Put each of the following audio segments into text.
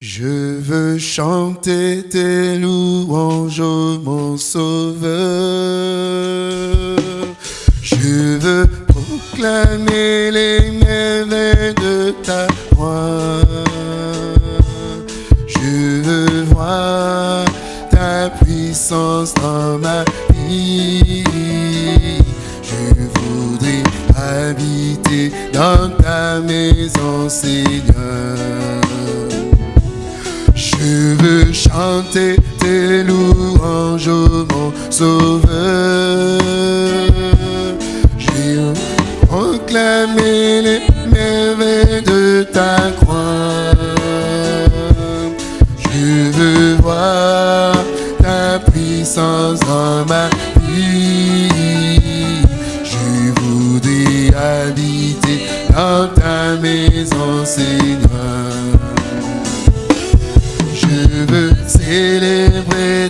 Je veux chanter tes louanges, mon sauveur. Je veux proclamer les merveilles de ta croix. Je veux voir ta puissance dans ma vie. Je voudrais habiter dans ta maison, Seigneur. Chanter tes louanges, ô mon sauveur. Je veux proclamer les merveilles de ta croix. Je veux voir ta puissance dans ma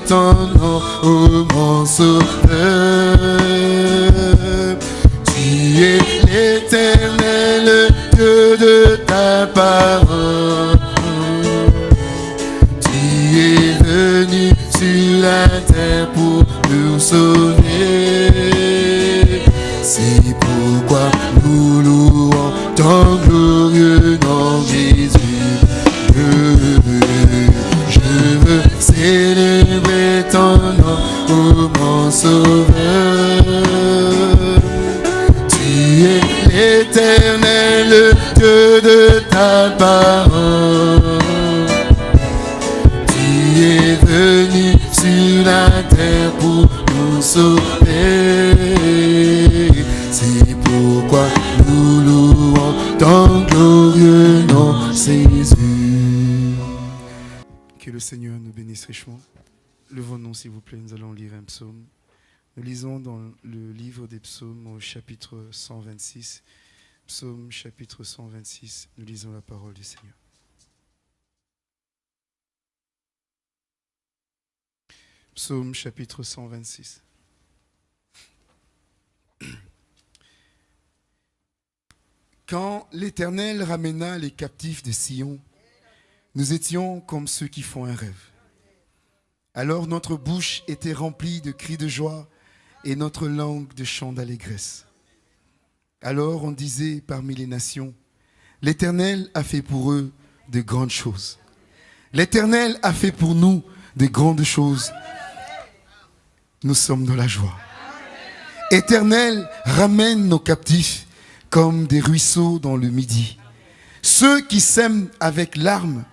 ton nom, ô mon sauveur. Tu es l'éternel Dieu de ta parole. Tu es venu sur la terre pour nous sauver. Sauveur. Tu es l'éternel Dieu de ta parole. Tu es venu sur la terre pour nous sauver. C'est pourquoi nous louons ton glorieux nom, Jésus. Que le Seigneur nous bénisse richement. Levons-nous, s'il vous plaît, nous allons lire un psaume. Nous lisons dans le livre des psaumes au chapitre 126. Psaume chapitre 126, nous lisons la parole du Seigneur. Psaume chapitre 126. Quand l'Éternel ramena les captifs de Sion, nous étions comme ceux qui font un rêve. Alors notre bouche était remplie de cris de joie et notre langue de chants d'allégresse. Alors on disait parmi les nations, l'Éternel a fait pour eux de grandes choses. L'Éternel a fait pour nous de grandes choses. Nous sommes dans la joie. Éternel, ramène nos captifs comme des ruisseaux dans le midi. Ceux qui sèment avec larmes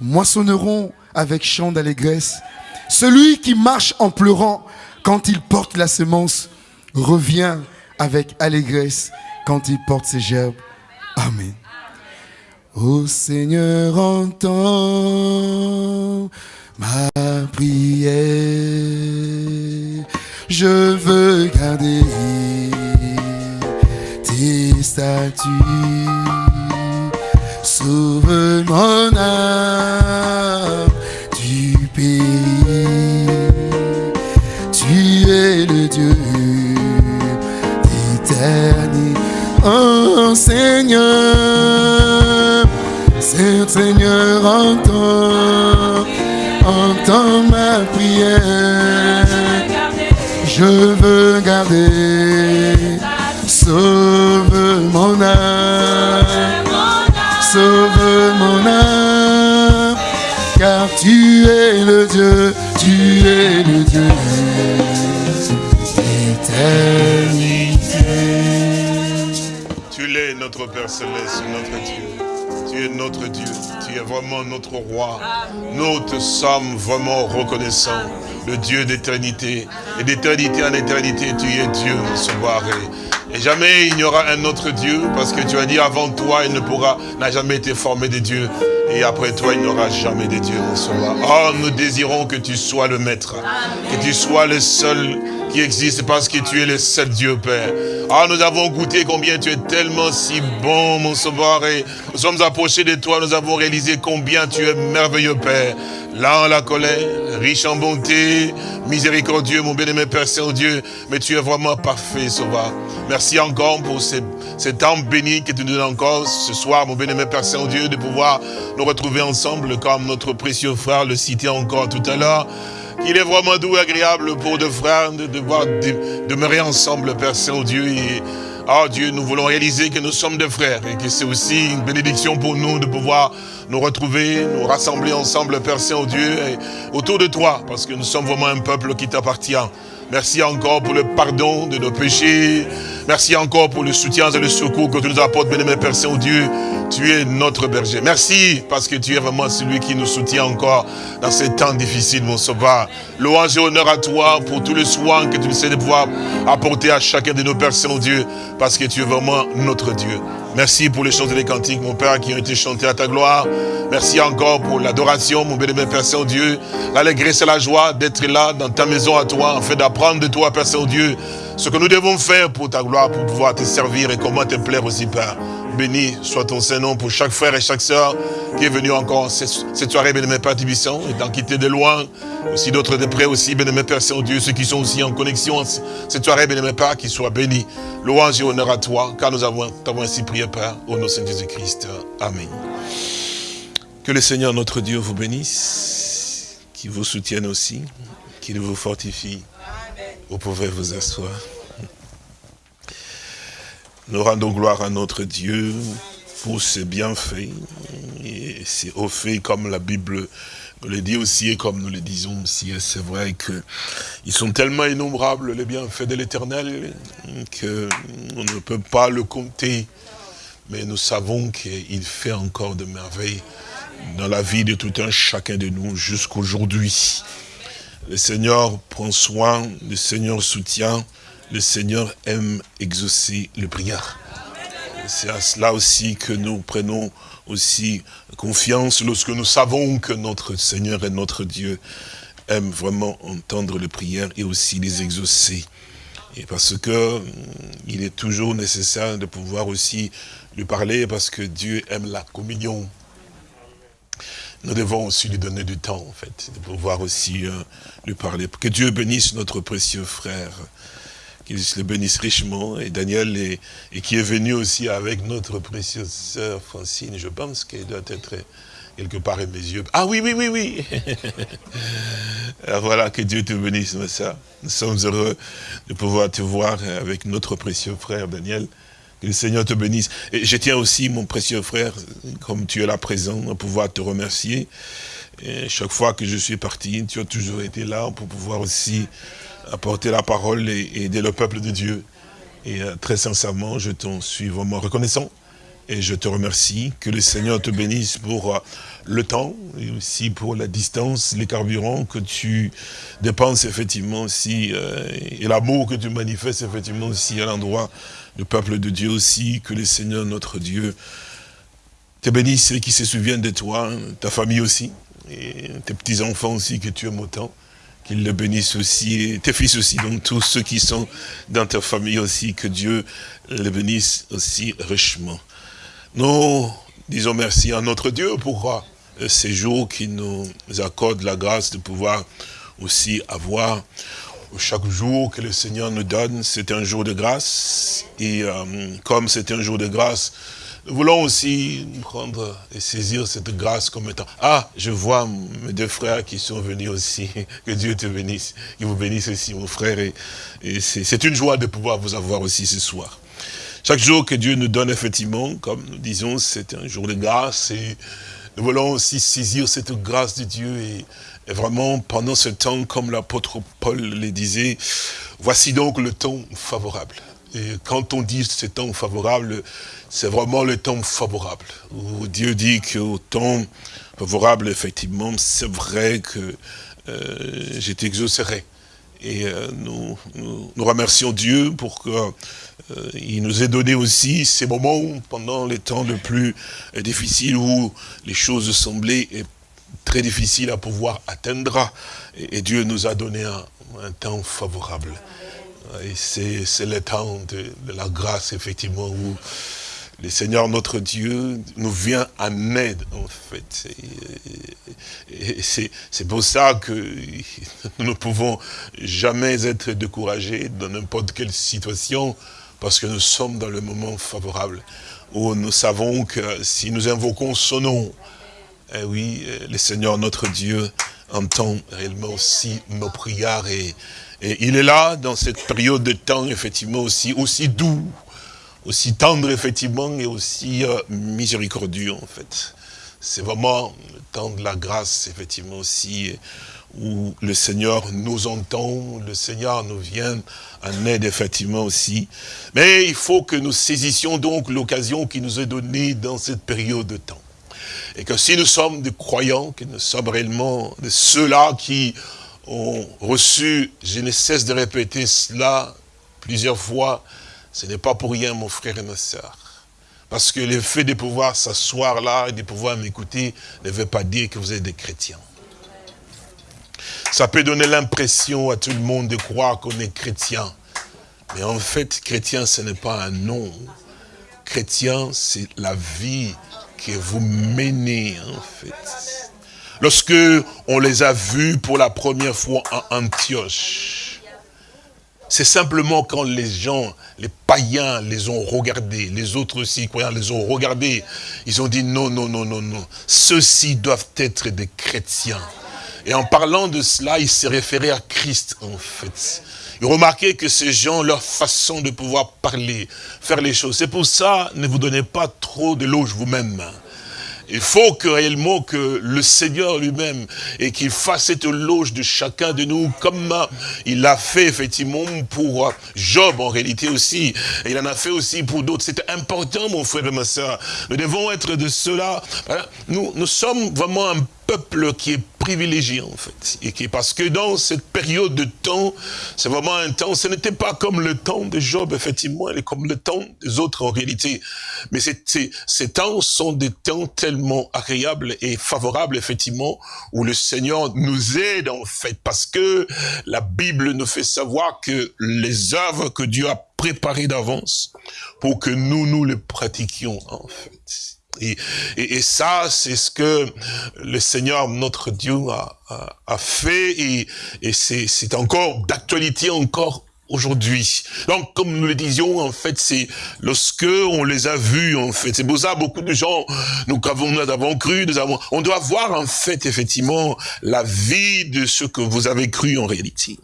moissonneront avec chant d'allégresse. Celui qui marche en pleurant quand il porte la semence revient avec allégresse quand il porte ses gerbes. Amen. Ô Seigneur, entends ma prière. Je veux garder tes statuts. Sauve mon âme Dieu d'éternité. Oh Seigneur, Seigneur, entends, entends ma prière. Je veux garder, sauve mon âme, sauve mon âme, car tu es le Dieu, tu es le Dieu Tu l'es, notre Père Céleste, notre Dieu. Tu es notre Dieu. Tu es vraiment notre roi. Nous te sommes vraiment reconnaissants. Le Dieu d'éternité. Et d'éternité en éternité, tu es Dieu, mon sauveur. Et jamais il n'y aura un autre Dieu, parce que tu as dit avant toi, il ne pourra, n'a jamais été formé de Dieu. Et après toi, il n'y aura jamais de Dieu, mon sauveur. Oh, nous désirons que tu sois le maître, que tu sois le seul qui existe parce que tu es le seul Dieu, Père. Ah, nous avons goûté combien tu es tellement si bon, mon sauveur, et nous sommes approchés de toi, nous avons réalisé combien tu es merveilleux, Père. Là, la colère, riche en bonté, miséricordieux, mon bien-aimé Père Saint-Dieu, mais tu es vraiment parfait, Sauveur. Merci encore pour ces, ces temps bénis que tu nous donnes encore ce soir, mon bien-aimé Père Saint-Dieu, de pouvoir nous retrouver ensemble, comme notre précieux frère le citait encore tout à l'heure. Il est vraiment doux et agréable pour deux frères de devoir demeurer ensemble, Père Saint-Dieu. Oh Dieu, nous voulons réaliser que nous sommes des frères et que c'est aussi une bénédiction pour nous de pouvoir nous retrouver, nous rassembler ensemble, Père Saint-Dieu, autour de toi, parce que nous sommes vraiment un peuple qui t'appartient. Merci encore pour le pardon de nos péchés. Merci encore pour le soutien et le secours que tu nous apportes, bien-aimé Père Saint-Dieu. Tu es notre berger. Merci parce que tu es vraiment celui qui nous soutient encore dans ces temps difficiles, mon sauveur. Louange et honneur à toi pour tous les soins que tu sais de pouvoir apporter à chacun de nos Pères Saint-Dieu, parce que tu es vraiment notre Dieu. Merci pour les chants et les cantiques, mon Père, qui ont été chantés à ta gloire. Merci encore pour l'adoration, mon bien-aimé Père Saint-Dieu. L'allégresse et la joie d'être là, dans ta maison à toi, fait d'apprendre de toi, Père Saint-Dieu, ce que nous devons faire pour ta gloire, pour pouvoir te servir et comment te plaire aussi, Père. Béni soit ton Saint-Nom pour chaque frère et chaque sœur qui est venu encore cette soirée, bien-aimé Père Tibissant, étant quitté de loin, aussi d'autres de près aussi, bien-aimé Père Saint-Dieu, ceux qui sont aussi en connexion cette soirée, bien-aimé Père, qui soit béni. Louange et honneur à toi, car nous avons, avons ainsi prié, Père, au nom de Saint Jésus-Christ. Amen. Que le Seigneur notre Dieu vous bénisse, qu'il vous soutienne aussi, qu'il vous fortifie. Vous pouvez vous asseoir. Nous rendons gloire à notre Dieu pour ses bienfaits. Et au fait, comme la Bible le dit aussi, et comme nous le disons aussi, c'est vrai qu'ils sont tellement innombrables, les bienfaits de l'éternel, qu'on ne peut pas le compter. Mais nous savons qu'il fait encore de merveilles dans la vie de tout un chacun de nous jusqu'aujourd'hui. Le Seigneur prend soin, le Seigneur soutient, le Seigneur aime exaucer les prières. C'est à cela aussi que nous prenons aussi confiance lorsque nous savons que notre Seigneur et notre Dieu aime vraiment entendre les prières et aussi les exaucer. Et parce que mm, il est toujours nécessaire de pouvoir aussi lui parler parce que Dieu aime la communion. Nous devons aussi lui donner du temps, en fait, de pouvoir aussi euh, lui parler. Que Dieu bénisse notre précieux frère qu'il le bénisse richement, et Daniel, et, qui est venu aussi avec notre précieuse sœur Francine, je pense qu'elle doit être quelque part à mes yeux. Ah oui, oui, oui, oui Voilà, que Dieu te bénisse, ma soeur. Nous sommes heureux de pouvoir te voir avec notre précieux frère Daniel. Que le Seigneur te bénisse. Et je tiens aussi, mon précieux frère, comme tu es là présent, à pouvoir te remercier. Chaque fois que je suis parti, tu as toujours été là pour pouvoir aussi apporter la parole et, aider le peuple de Dieu. Et euh, très sincèrement, je t'en suis vraiment reconnaissant. Et je te remercie. Que le Seigneur te bénisse pour euh, le temps et aussi pour la distance, les carburants que tu dépenses effectivement aussi euh, et l'amour que tu manifestes effectivement aussi à l'endroit du peuple de Dieu aussi. Que le Seigneur, notre Dieu, te bénisse et qui se souviennent de toi, ta famille aussi, et tes petits-enfants aussi que tu aimes autant. Qu'il le bénisse aussi, tes fils aussi, donc tous ceux qui sont dans ta famille aussi, que Dieu le bénisse aussi richement. Nous disons merci à notre Dieu pour euh, ces jours qui nous accorde la grâce de pouvoir aussi avoir chaque jour que le Seigneur nous donne, c'est un jour de grâce. Et euh, comme c'est un jour de grâce, nous voulons aussi prendre et saisir cette grâce comme étant, ah, je vois mes deux frères qui sont venus aussi, que Dieu te bénisse, qu'il vous bénisse aussi, mon frère, et, c'est une joie de pouvoir vous avoir aussi ce soir. Chaque jour que Dieu nous donne, effectivement, comme nous disons, c'est un jour de grâce, et nous voulons aussi saisir cette grâce de Dieu, et, et vraiment, pendant ce temps, comme l'apôtre Paul le disait, voici donc le temps favorable. Et quand on dit ce temps favorable, c'est vraiment le temps favorable. Où Dieu dit qu'au temps favorable, effectivement, c'est vrai que euh, je t'exaucerai. Et euh, nous, nous, remercions Dieu pour qu'il euh, nous ait donné aussi ces moments pendant les temps les plus difficiles où les choses semblaient très difficiles à pouvoir atteindre. Et, Dieu nous a donné un temps favorable. C'est le temps de, la grâce, effectivement, où le Seigneur notre Dieu nous vient en aide, en fait. C'est pour ça que nous ne pouvons jamais être découragés dans n'importe quelle situation, parce que nous sommes dans le moment favorable, où nous savons que si nous invoquons son nom, eh oui, le Seigneur notre Dieu entend réellement aussi nos prières et, il est là dans cette période de temps, effectivement, aussi, aussi doux, aussi tendre, effectivement, et aussi euh, miséricordieux, en fait. C'est vraiment le temps de la grâce, effectivement, aussi, où le Seigneur nous entend, le Seigneur nous vient en aide, effectivement, aussi. Mais il faut que nous saisissions donc l'occasion qui nous est donnée dans cette période de temps. Et que si nous sommes des croyants, que nous sommes réellement de ceux-là qui ont reçu, je ne cesse de répéter cela plusieurs fois, ce n'est pas pour rien, mon frère et ma soeur. Parce que le fait de pouvoir s'asseoir là et de pouvoir m'écouter ne veut pas dire que vous êtes des chrétiens. Ça peut donner l'impression à tout le monde de croire qu'on est chrétien. Mais en fait, chrétien, ce n'est pas un nom. Chrétien, c'est la vie que vous menez, en fait. Lorsque on les a vus pour la première fois à Antioche, c'est simplement quand les gens, les païens les ont regardés, les autres aussi croyants les ont regardés, ils ont dit non, non, non, non, non, ceux-ci doivent être des chrétiens. Et en parlant de cela, ils se référaient à Christ en fait. Ils remarquaient que ces gens, leur façon de pouvoir parler, faire les choses, c'est pour ça, ne vous donnez pas trop de loge vous-même. Il faut que réellement que le Seigneur lui-même et qu'il fasse cette loge de chacun de nous comme il l'a fait effectivement pour Job en réalité aussi. Et il en a fait aussi pour d'autres. C'est important mon frère et ma soeur. Nous devons être de cela. Nous, nous sommes vraiment un peuple qui est privilégié en fait. Et qui, parce que dans cette période de temps, c'est vraiment un temps, ce n'était pas comme le temps de Job, effectivement, est comme le temps des autres en réalité. Mais ces temps sont des temps tellement agréables et favorables, effectivement, où le Seigneur nous aide en fait, parce que la Bible nous fait savoir que les œuvres que Dieu a préparées d'avance, pour que nous, nous les pratiquions en fait. Et, et, ça, c'est ce que le Seigneur, notre Dieu, a, a, fait et, et c'est encore d'actualité encore aujourd'hui. Donc, comme nous le disions, en fait, c'est lorsque on les a vus, en fait, c'est pour ça beaucoup de gens, nous avons, nous avons cru, nous avons, on doit voir en fait, effectivement, la vie de ce que vous avez cru en réalité.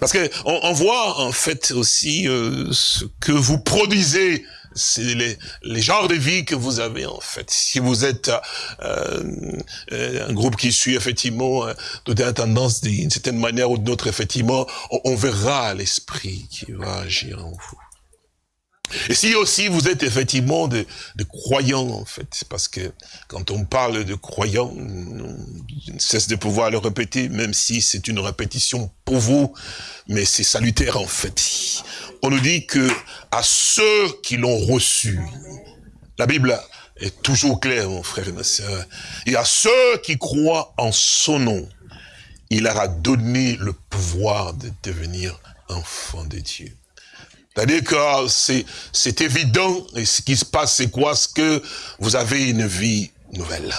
Parce que on, on voit en fait aussi euh, ce que vous produisez c'est les, les, genres de vie que vous avez en fait. Si vous êtes euh, euh un groupe qui suit effectivement euh, toute une tendance d'une certaine manière ou d'une autre, effectivement, on, on verra l'esprit qui va agir en vous. Et si aussi vous êtes effectivement de, de croyants, en fait, parce que quand on parle de croyants, je ne cesse de pouvoir le répéter, même si c'est une répétition pour vous, mais c'est salutaire en fait. On nous dit que à ceux qui l'ont reçu, la Bible est toujours claire, mon frère et ma soeur, et à ceux qui croient en son nom, il leur a donné le pouvoir de devenir enfants de Dieu. C'est-à-dire que c'est évident, et ce qui se passe, c'est quoi? Ce que vous avez une vie nouvelle.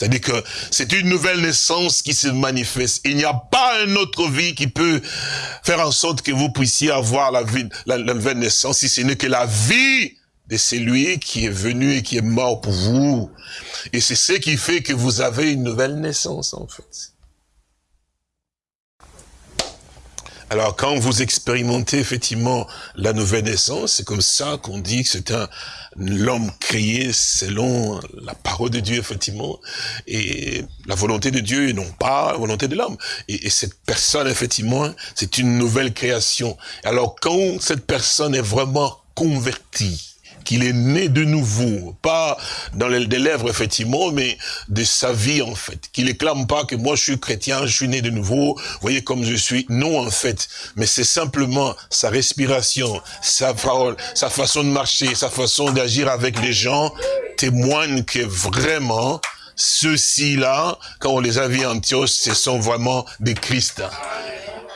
C'est-à-dire que c'est une nouvelle naissance qui se manifeste. Il n'y a pas une autre vie qui peut faire en sorte que vous puissiez avoir la, vie, la, nouvelle naissance, si ce n'est que la vie de celui qui est venu et qui est mort pour vous. Et c'est ce qui fait que vous avez une nouvelle naissance, en fait. Alors quand vous expérimentez effectivement la nouvelle naissance, c'est comme ça qu'on dit que c'est un l'homme créé selon la parole de Dieu, effectivement, et la volonté de Dieu et non pas la volonté de l'homme. Et, et, cette personne, effectivement, c'est une nouvelle création. Alors quand cette personne est vraiment convertie, qu'il est né de nouveau, pas dans les lèvres effectivement, mais de sa vie en fait. Qu'il réclame pas que moi je suis chrétien, je suis né de nouveau, voyez comme je suis. Non en fait, mais c'est simplement sa respiration, sa parole, sa façon de marcher, sa façon d'agir avec les gens témoignent que vraiment ceux-ci là, quand on les a vus en Antioche, ce sont vraiment des Christ.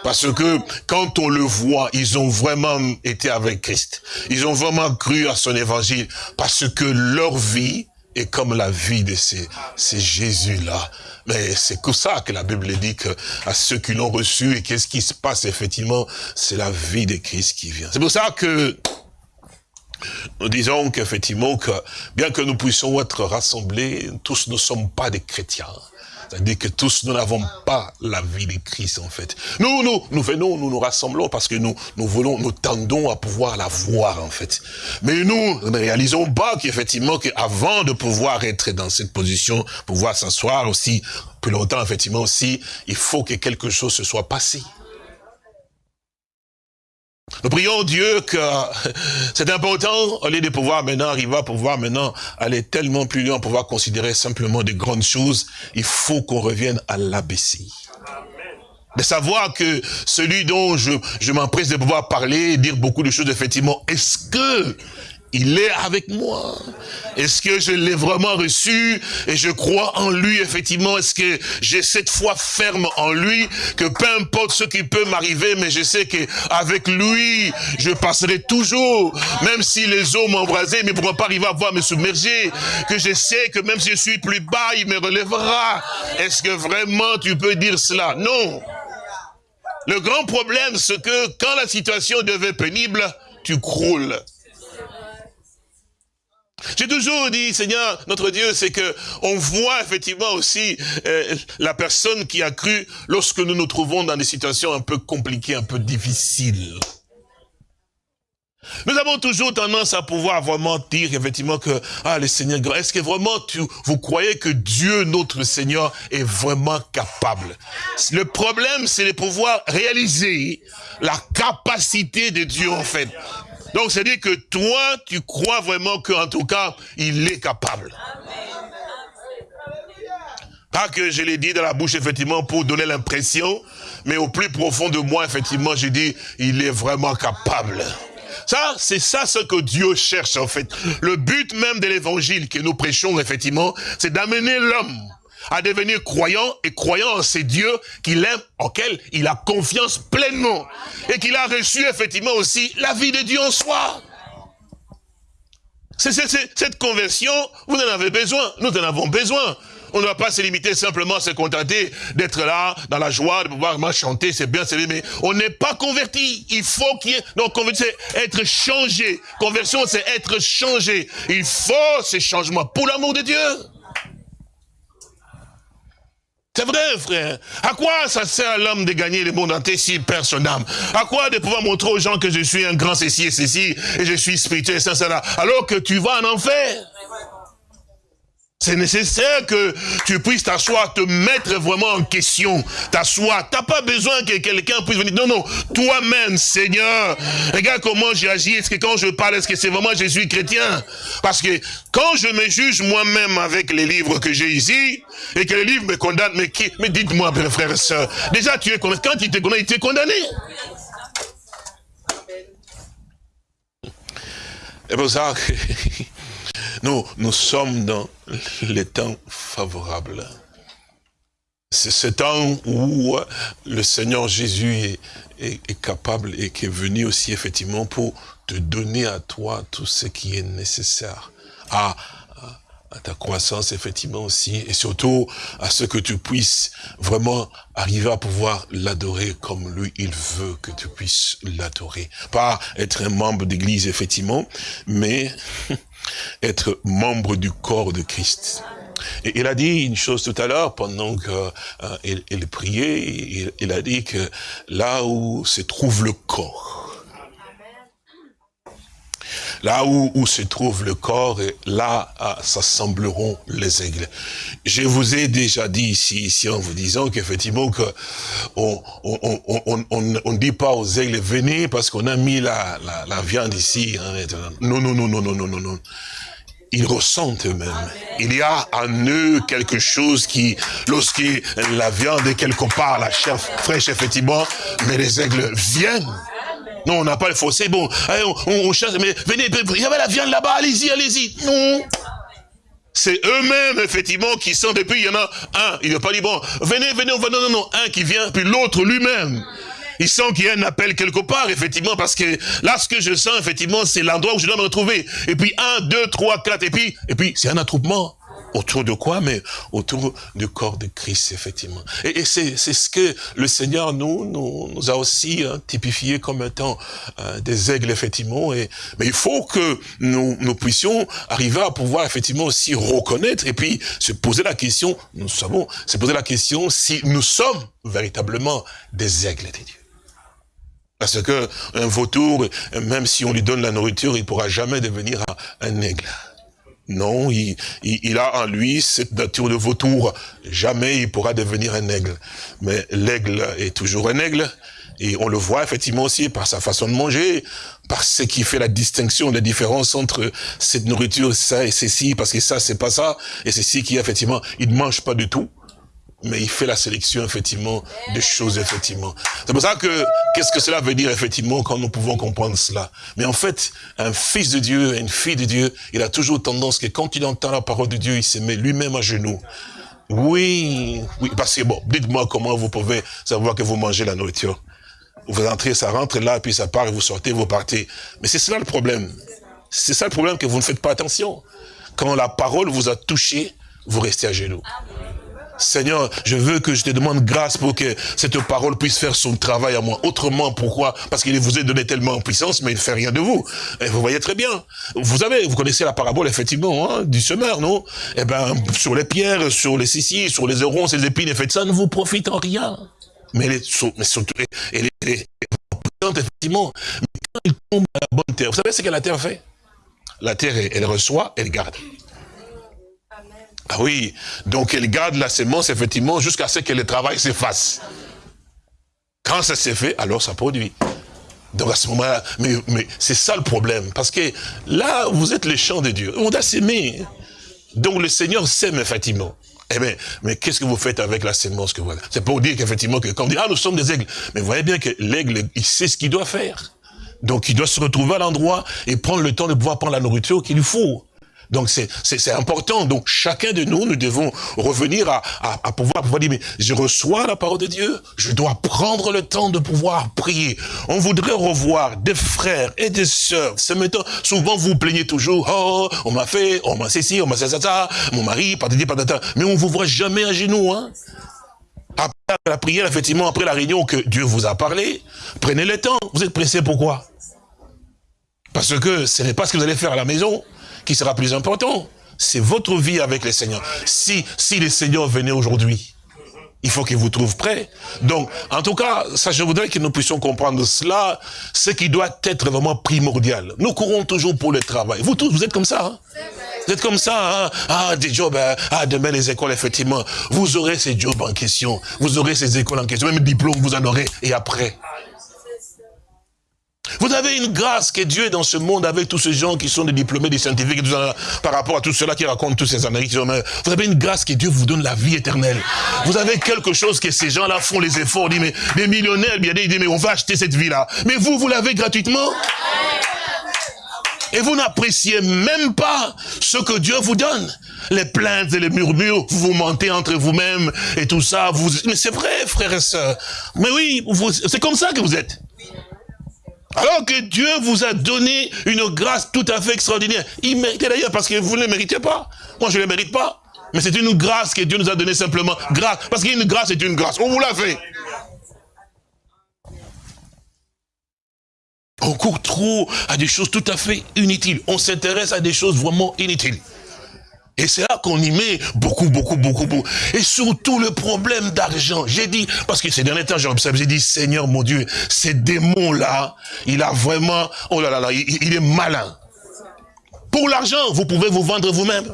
Parce que quand on le voit, ils ont vraiment été avec Christ. Ils ont vraiment cru à son évangile. Parce que leur vie est comme la vie de ces, ces Jésus-là. Mais c'est comme ça que la Bible dit que à ceux qui l'ont reçu et qu'est-ce qui se passe effectivement, c'est la vie de Christ qui vient. C'est pour ça que nous disons qu'effectivement, que bien que nous puissions être rassemblés, tous ne sommes pas des chrétiens. C'est-à-dire que tous, nous n'avons pas la vie de Christ, en fait. Nous, nous, nous venons, nous nous rassemblons parce que nous, nous voulons, nous tendons à pouvoir la voir, en fait. Mais nous, ne réalisons pas qu'effectivement, qu'avant de pouvoir être dans cette position, pouvoir s'asseoir aussi, plus longtemps, effectivement aussi, il faut que quelque chose se soit passé. Nous prions Dieu que c'est important, au lieu de pouvoir maintenant arriver à pouvoir maintenant aller tellement plus loin, pouvoir considérer simplement de grandes choses, il faut qu'on revienne à l'ABC. De savoir que celui dont je, je m'empresse de pouvoir parler, dire beaucoup de choses, effectivement, est-ce que il est avec moi. Est-ce que je l'ai vraiment reçu? Et je crois en lui, effectivement Est-ce que j'ai cette foi ferme en lui? Que peu importe ce qui peut m'arriver, mais je sais que avec lui, je passerai toujours, même si les eaux m'embrasaient, mais ne pourront pas arriver à voir me submerger, que je sais que même si je suis plus bas, il me relèvera. Est-ce que vraiment tu peux dire cela? Non. Le grand problème, c'est que quand la situation devient pénible, tu croules. J'ai toujours dit, Seigneur, notre Dieu, c'est que on voit effectivement aussi euh, la personne qui a cru lorsque nous nous trouvons dans des situations un peu compliquées, un peu difficiles. Nous avons toujours tendance à pouvoir vraiment dire effectivement que, ah, le Seigneur, est-ce que vraiment tu, vous croyez que Dieu, notre Seigneur, est vraiment capable? Le problème, c'est de pouvoir réaliser la capacité de Dieu, en fait. Donc, c'est-à-dire que toi, tu crois vraiment qu'en tout cas, il est capable. Pas que je l'ai dit dans la bouche, effectivement, pour donner l'impression, mais au plus profond de moi, effectivement, j'ai dit, il est vraiment capable. Ça, c'est ça ce que Dieu cherche, en fait. Le but même de l'évangile que nous prêchons, effectivement, c'est d'amener l'homme à devenir croyant et croyant en ces dieux qu'il aime, auquel il a confiance pleinement. Et qu'il a reçu effectivement aussi la vie de Dieu en soi. C'est cette conversion, vous en avez besoin, nous en avons besoin. On ne va pas se limiter simplement à se contenter d'être là, dans la joie, de pouvoir chanter, c'est bien, c'est bien, mais on n'est pas converti. Il faut qu'il y ait... Donc, conversion, c'est être changé. Conversion, c'est être changé. Il faut ces changements pour l'amour de Dieu. C'est vrai, frère. À quoi ça sert à l'homme de gagner le monde entier s'il perd son âme À quoi de pouvoir montrer aux gens que je suis un grand ceci et ceci, et je suis spirituel, ça, ça, alors que tu vas en enfer? C'est nécessaire que tu puisses t'asseoir, te mettre vraiment en question. T'asseoir. T'as pas besoin que quelqu'un puisse venir. Non, non. Toi-même, Seigneur. Regarde comment j'agis. Est-ce que quand je parle, est-ce que c'est vraiment Jésus chrétien? Parce que quand je me juge moi-même avec les livres que j'ai ici, et que les livres me condamnent, mais qui, mais dites-moi, frère et soeur. Déjà, tu es condamné. Quand il te condamne, il t'est condamné. C'est pour ça nous, nous sommes dans les temps favorables. C'est ce temps où le Seigneur Jésus est, capable et qui est venu aussi effectivement pour te donner à toi tout ce qui est nécessaire à, à ta croissance effectivement aussi et surtout à ce que tu puisses vraiment arriver à pouvoir l'adorer comme lui il veut que tu puisses l'adorer. Pas être un membre d'église effectivement, mais être membre du corps de Christ. Et il a dit une chose tout à l'heure, pendant qu'il euh, priait, il, a dit que là où se trouve le corps, là où, se trouve le corps, là ah, s'assembleront les aigles. Je vous ai déjà dit ici, ici en vous disant qu'effectivement que on on, dit pas aux aigles venez parce qu'on a mis la, la, viande ici. Hein, non, non, non, non, non, non, non, non ils ressentent eux-mêmes. Il y a en eux quelque chose qui, lorsque la viande est quelque part, la chair fraîche, effectivement, mais les aigles viennent. Non, on n'a pas le fossé. Bon, on, chasse, mais venez, il y avait la viande là-bas, allez-y, allez-y. Non. C'est eux-mêmes, effectivement, qui sont, depuis, il y en a un, il n'a pas dit, bon, venez, venez, on va, non, non, non, un qui vient, puis l'autre lui-même. Il sent qu'il y a un appel quelque part, effectivement, parce que là, ce que je sens, effectivement, c'est l'endroit où je dois me retrouver. Et puis, un, deux, trois, quatre, et puis, et puis, c'est un attroupement. Autour de quoi Mais autour du corps de Christ, effectivement. Et, c'est ce que le Seigneur nous, nous, a aussi hein, typifié comme étant euh, des aigles, effectivement. Et, mais il faut que nous, nous puissions arriver à pouvoir, effectivement, aussi reconnaître et puis se poser la question, nous savons, se poser la question si nous sommes véritablement des aigles de Dieu. Parce que un vautour, même si on lui donne la nourriture, il pourra jamais devenir un aigle. Non, il, a en lui cette nature de vautour. Jamais il pourra devenir un aigle. Mais l'aigle est toujours un aigle. Et on le voit effectivement aussi par sa façon de manger, par ce qui fait la distinction, la différence entre cette nourriture, ça et ceci, parce que ça, c'est pas ça, et ceci qui, effectivement, il ne mange pas du tout mais il fait la sélection, effectivement, des choses, effectivement. C'est pour ça que, qu'est-ce que cela veut dire, effectivement, quand nous pouvons comprendre cela? Mais en fait, un fils de Dieu, une fille de Dieu, il a toujours tendance que quand il entend la parole de Dieu, il se met lui-même à genoux. Oui, oui, parce que bon, dites-moi comment vous pouvez savoir que vous mangez la nourriture. Vous entrez, ça rentre là, puis ça part, et vous sortez, vous partez. Mais c'est cela le problème. C'est ça le problème que vous ne faites pas attention. Quand la parole vous a touché, vous restez à genoux. Seigneur, je veux que je te demande grâce pour que cette parole puisse faire son travail à moi. Autrement, pourquoi? Parce qu'il vous est donné tellement en puissance, mais il ne fait rien de vous. Et vous voyez très bien. Vous savez, vous connaissez la parabole, effectivement, hein, du semeur, non? Eh ben, sur les pierres, sur les sissis, sur les euros, ces épines, ça ne vous profite en rien. Mais, les, mais surtout, elle est effectivement. Mais quand il tombe à la bonne terre, vous savez ce que la terre fait? La terre, elle reçoit, elle garde. Ah oui, donc elle garde la sémence, effectivement, jusqu'à ce que le travail s'efface. Quand ça s'est fait, alors ça produit. Donc à ce moment-là, mais, c'est ça le problème. Parce que là, vous êtes les champs de Dieu. On doit s'aimer. Donc le Seigneur s'aime, effectivement. Eh bien, mais qu'est-ce que vous faites avec la sémence que voilà? C'est pour dire qu'effectivement, que quand on dit, ah, nous sommes des aigles. Mais vous voyez bien que l'aigle, il sait ce qu'il doit faire. Donc il doit se retrouver à l'endroit et prendre le temps de pouvoir prendre la nourriture qu'il lui faut. Donc c'est important. Donc chacun de nous, nous devons revenir à, à, pouvoir, pouvoir dire, mais je reçois la parole de Dieu, je dois prendre le temps de pouvoir prier. On voudrait revoir des frères et des sœurs. Souvent vous plaignez toujours, oh, on m'a fait, on m'a ceci, on m'a ça, ça, ça, mon mari, patati, patata. Mais on vous voit jamais à genoux, hein. Après la prière, effectivement, après la réunion que Dieu vous a parlé, prenez le temps. Vous êtes pressé pourquoi? Parce que ce n'est pas ce que vous allez faire à la maison qui sera plus important. C'est votre vie avec le Seigneur. Si, si le Seigneur venait aujourd'hui, il faut qu'il vous trouve prêt. Donc, en tout cas, ça, je voudrais que nous puissions comprendre cela, ce qui doit être vraiment primordial. Nous courons toujours pour le travail. Vous tous, vous êtes comme ça. Hein? Vous êtes comme ça, hein? Ah, des jobs, hein? ah, demain les écoles, effectivement. Vous aurez ces jobs en question. Vous aurez ces écoles en question. Même diplôme, vous en aurez. Et après? Vous avez une grâce que Dieu est dans ce monde avec tous ces gens qui sont des diplômés, des scientifiques, par rapport à tout cela qui racontent tous ces Amériques. Vous avez une grâce que Dieu vous donne la vie éternelle. Vous avez quelque chose que ces gens-là font les efforts. Dit, des millionnaires, bien disent, mais on va acheter cette vie-là. Mais vous, vous l'avez gratuitement? Et vous n'appréciez même pas ce que Dieu vous donne. Les plaintes et les murmures, vous mentez entre vous-même et tout ça. Mais c'est vrai, frères et sœurs. Mais oui, c'est comme ça que vous êtes. Alors que Dieu vous a donné une grâce tout à fait extraordinaire. Il méritait d'ailleurs parce que vous ne le méritez pas. Moi, je ne le mérite pas. Mais c'est une grâce que Dieu nous a donnée simplement. Grâce. Parce qu'une grâce est une grâce. On vous l'a fait. On court trop à des choses tout à fait inutiles. On s'intéresse à des choses vraiment inutiles. Et c'est là qu'on y met beaucoup, beaucoup, beaucoup, beaucoup. Et surtout le problème d'argent. J'ai dit, parce que ces derniers temps, j'ai observé, j'ai dit, Seigneur mon Dieu, ces démons-là, il a vraiment, oh là là là, il, est malin. Pour l'argent, vous pouvez vous vendre vous-même.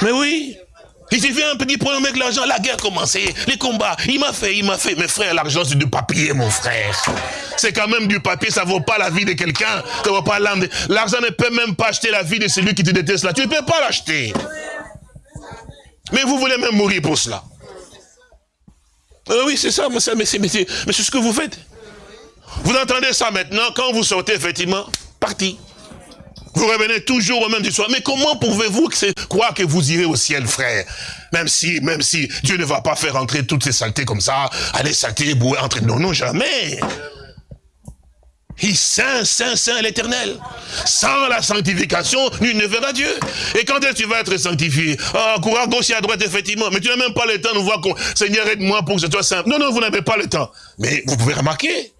Mais oui, il suffit un petit problème avec l'argent, la guerre a commencé, les combats, il m'a fait, il m'a fait. Mais frère, l'argent c'est du papier, mon frère. C'est quand même du papier, ça vaut pas la vie de quelqu'un, ça vaut pas l'âme. L'argent ne peut même pas acheter la vie de celui qui te déteste là. Tu ne peux pas l'acheter. Mais vous voulez même mourir pour cela. Euh, oui, c'est ça, mais c'est ce que vous faites. Vous entendez ça maintenant, quand vous sortez, effectivement, parti. Vous revenez toujours au même du soir. Mais comment pouvez-vous croire que vous irez au ciel, frère? Même si, même si Dieu ne va pas faire entrer toutes ces saletés comme ça, allez saletés, bouer, entrer. Non, non, jamais. Il saint, saint, saint l'éternel. Sans la sanctification, nul ne verra Dieu. Et quand est-ce que tu vas être sanctifié? Ah, courant gauche et à droite, effectivement. Mais tu n'as même pas le temps de voir, Seigneur, aide-moi pour que je sois simple. Non, non, vous n'avez pas le temps. Mais vous pouvez remarquer,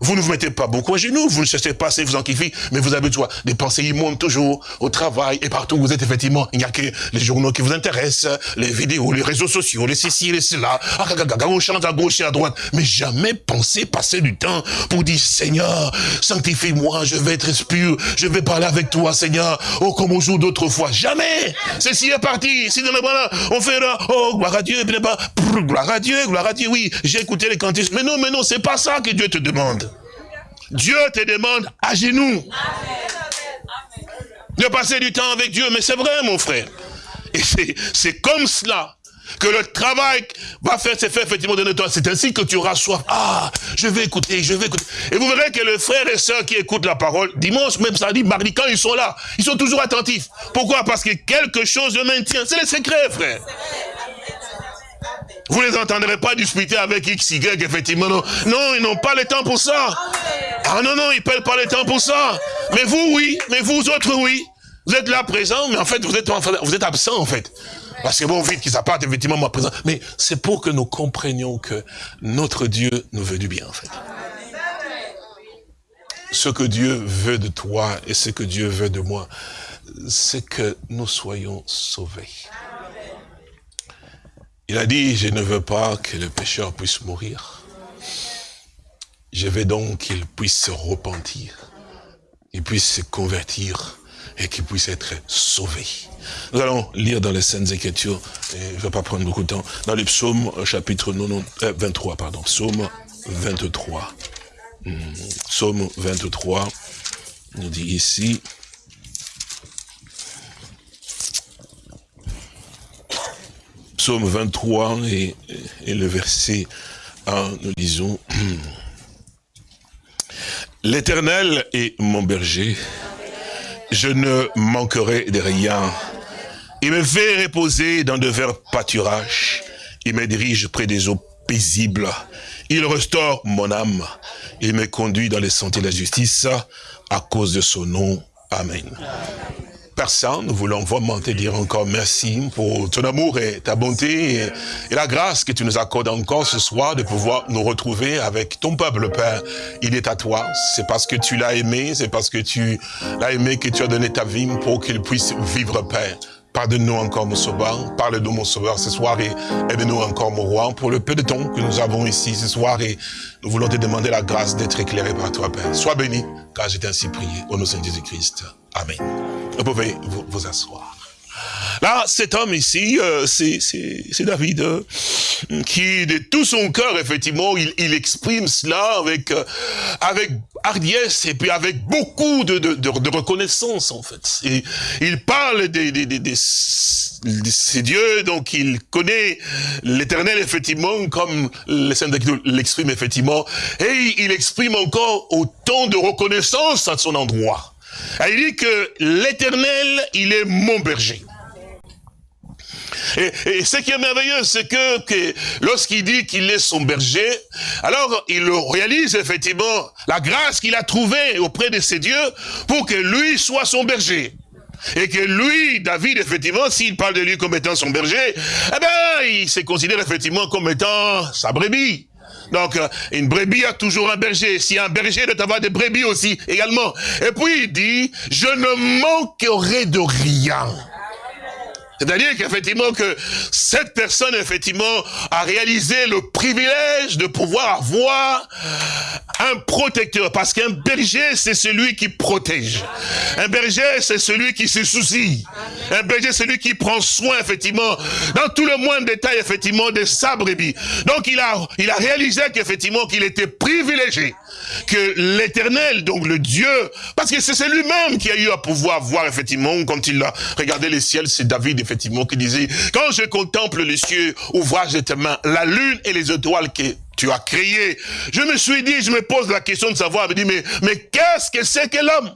vous ne vous mettez pas beaucoup à genoux, vous ne cherchez pas à vous en kiffer, mais vous avez toi, des pensées immondes toujours, au travail, et partout où vous êtes effectivement, il n'y a que les journaux qui vous intéressent, les vidéos, les réseaux sociaux, les ceci, les cela, ah, on chante à gauche et à droite, mais jamais penser passer du temps pour dire, Seigneur, sanctifie-moi, je vais être pur, je vais parler avec toi, Seigneur, oh, comme au jour d'autrefois, jamais! Ceci est parti, si bras on fait là, oh, gloire à Dieu, gloire à Dieu, gloire à Dieu, oui, j'ai écouté les cantiques, mais non, mais non, c'est pas ça que Dieu te demande. Dieu te demande à genoux. De passer du temps avec Dieu. Mais c'est vrai, mon frère. Et c'est comme cela que le travail va faire ses faits effectivement de toi. C'est ainsi que tu auras soif. Ah, je vais écouter, je vais écouter. Et vous verrez que les frères et sœurs qui écoutent la parole, dimanche, même samedi, mardi, quand ils sont là, ils sont toujours attentifs. Pourquoi? Parce que quelque chose de maintient. C'est le secret, frère. Vous ne les entendrez pas discuter avec X, Y, effectivement. Non, non ils n'ont pas le temps pour ça. Ah non, non, ils ne perdent pas le temps pour ça. Mais vous, oui. Mais vous autres, oui. Vous êtes là présent, mais en fait, vous êtes, vous êtes absent, en fait. Parce que bon, vite qu'ils s'appartent, effectivement, moi présent. Mais c'est pour que nous comprenions que notre Dieu nous veut du bien, en fait. Ce que Dieu veut de toi et ce que Dieu veut de moi, c'est que nous soyons sauvés. Il a dit, je ne veux pas que le pécheur puisse mourir. Je veux donc qu'il puisse se repentir, qu'il puisse se convertir et qu'il puisse être sauvé. Nous allons lire dans les Saintes Écritures, je ne vais pas prendre beaucoup de temps, dans les psaumes, chapitre 23, euh, pardon, psaume 23. Hmm, psaume 23, nous dit ici, psaume 23 et, le verset 1, nous lisons L'Éternel est mon berger, je ne manquerai de rien. Il me fait reposer dans de verts pâturages, il me dirige près des eaux paisibles, il restaure mon âme, il me conduit dans les sentiers de la justice, à cause de son nom. Amen personne, nous voulons vraiment te dire encore merci pour ton amour et ta bonté et, la grâce que tu nous accordes encore ce soir de pouvoir nous retrouver avec ton peuple, Père. Il est à toi, c'est parce que tu l'as aimé, c'est parce que tu l'as aimé que tu as donné ta vie pour qu'il puisse vivre, Père. Pardonne-nous encore, mon sauveur. Parle-nous, mon sauveur, ce soir et aide-nous encore, mon roi, pour le peu de temps que nous avons ici ce soir et nous voulons te demander la grâce d'être éclairé par toi, Père. Sois béni, car j'ai ainsi prié au nom de Jésus-Christ. Amen. Vous pouvez vous, asseoir. Là, cet homme ici, euh, c'est David, euh, qui de tout son cœur, effectivement, il, exprime cela avec euh, avec hardiesse et puis avec beaucoup de, de, reconnaissance, en fait. Et il parle de, de, ces dieux, donc il connaît l'éternel, effectivement, comme le Saint l'exprime, effectivement, et il exprime encore autant de reconnaissance à son endroit. Il dit que l'éternel, il est mon berger. Et, ce qui est merveilleux, c'est que, lorsqu'il dit qu'il est son berger, alors il réalise effectivement la grâce qu'il a trouvée auprès de ses dieux pour que lui soit son berger. Et que lui, David, effectivement, s'il parle de lui comme étant son berger, eh ben, il se considère effectivement comme étant sa brebis. Donc, euh, une brebis a toujours un berger. Si un berger doit avoir des brebis aussi, également. Et puis, il dit, je ne manquerai de rien. C'est-à-dire qu'effectivement que cette personne, effectivement, a réalisé le privilège de pouvoir avoir un protecteur. Parce qu'un berger, c'est celui qui protège. Un berger, c'est celui qui se soucie. Un berger, c'est celui qui prend soin, effectivement, dans tout le moindre détail, effectivement, de sa brebis. Donc, il a, il a réalisé qu'effectivement, qu'il était privilégié que l'éternel, donc le Dieu, parce que c'est lui-même qui a eu à pouvoir voir, effectivement, quand il a regardé les ciels, c'est David, effectivement, qui disait, quand je contemple les cieux, ouvrage de tes mains, la lune et les étoiles que tu as créées, je me suis dit, je me pose la question de savoir, me mais, mais qu'est-ce que c'est que l'homme?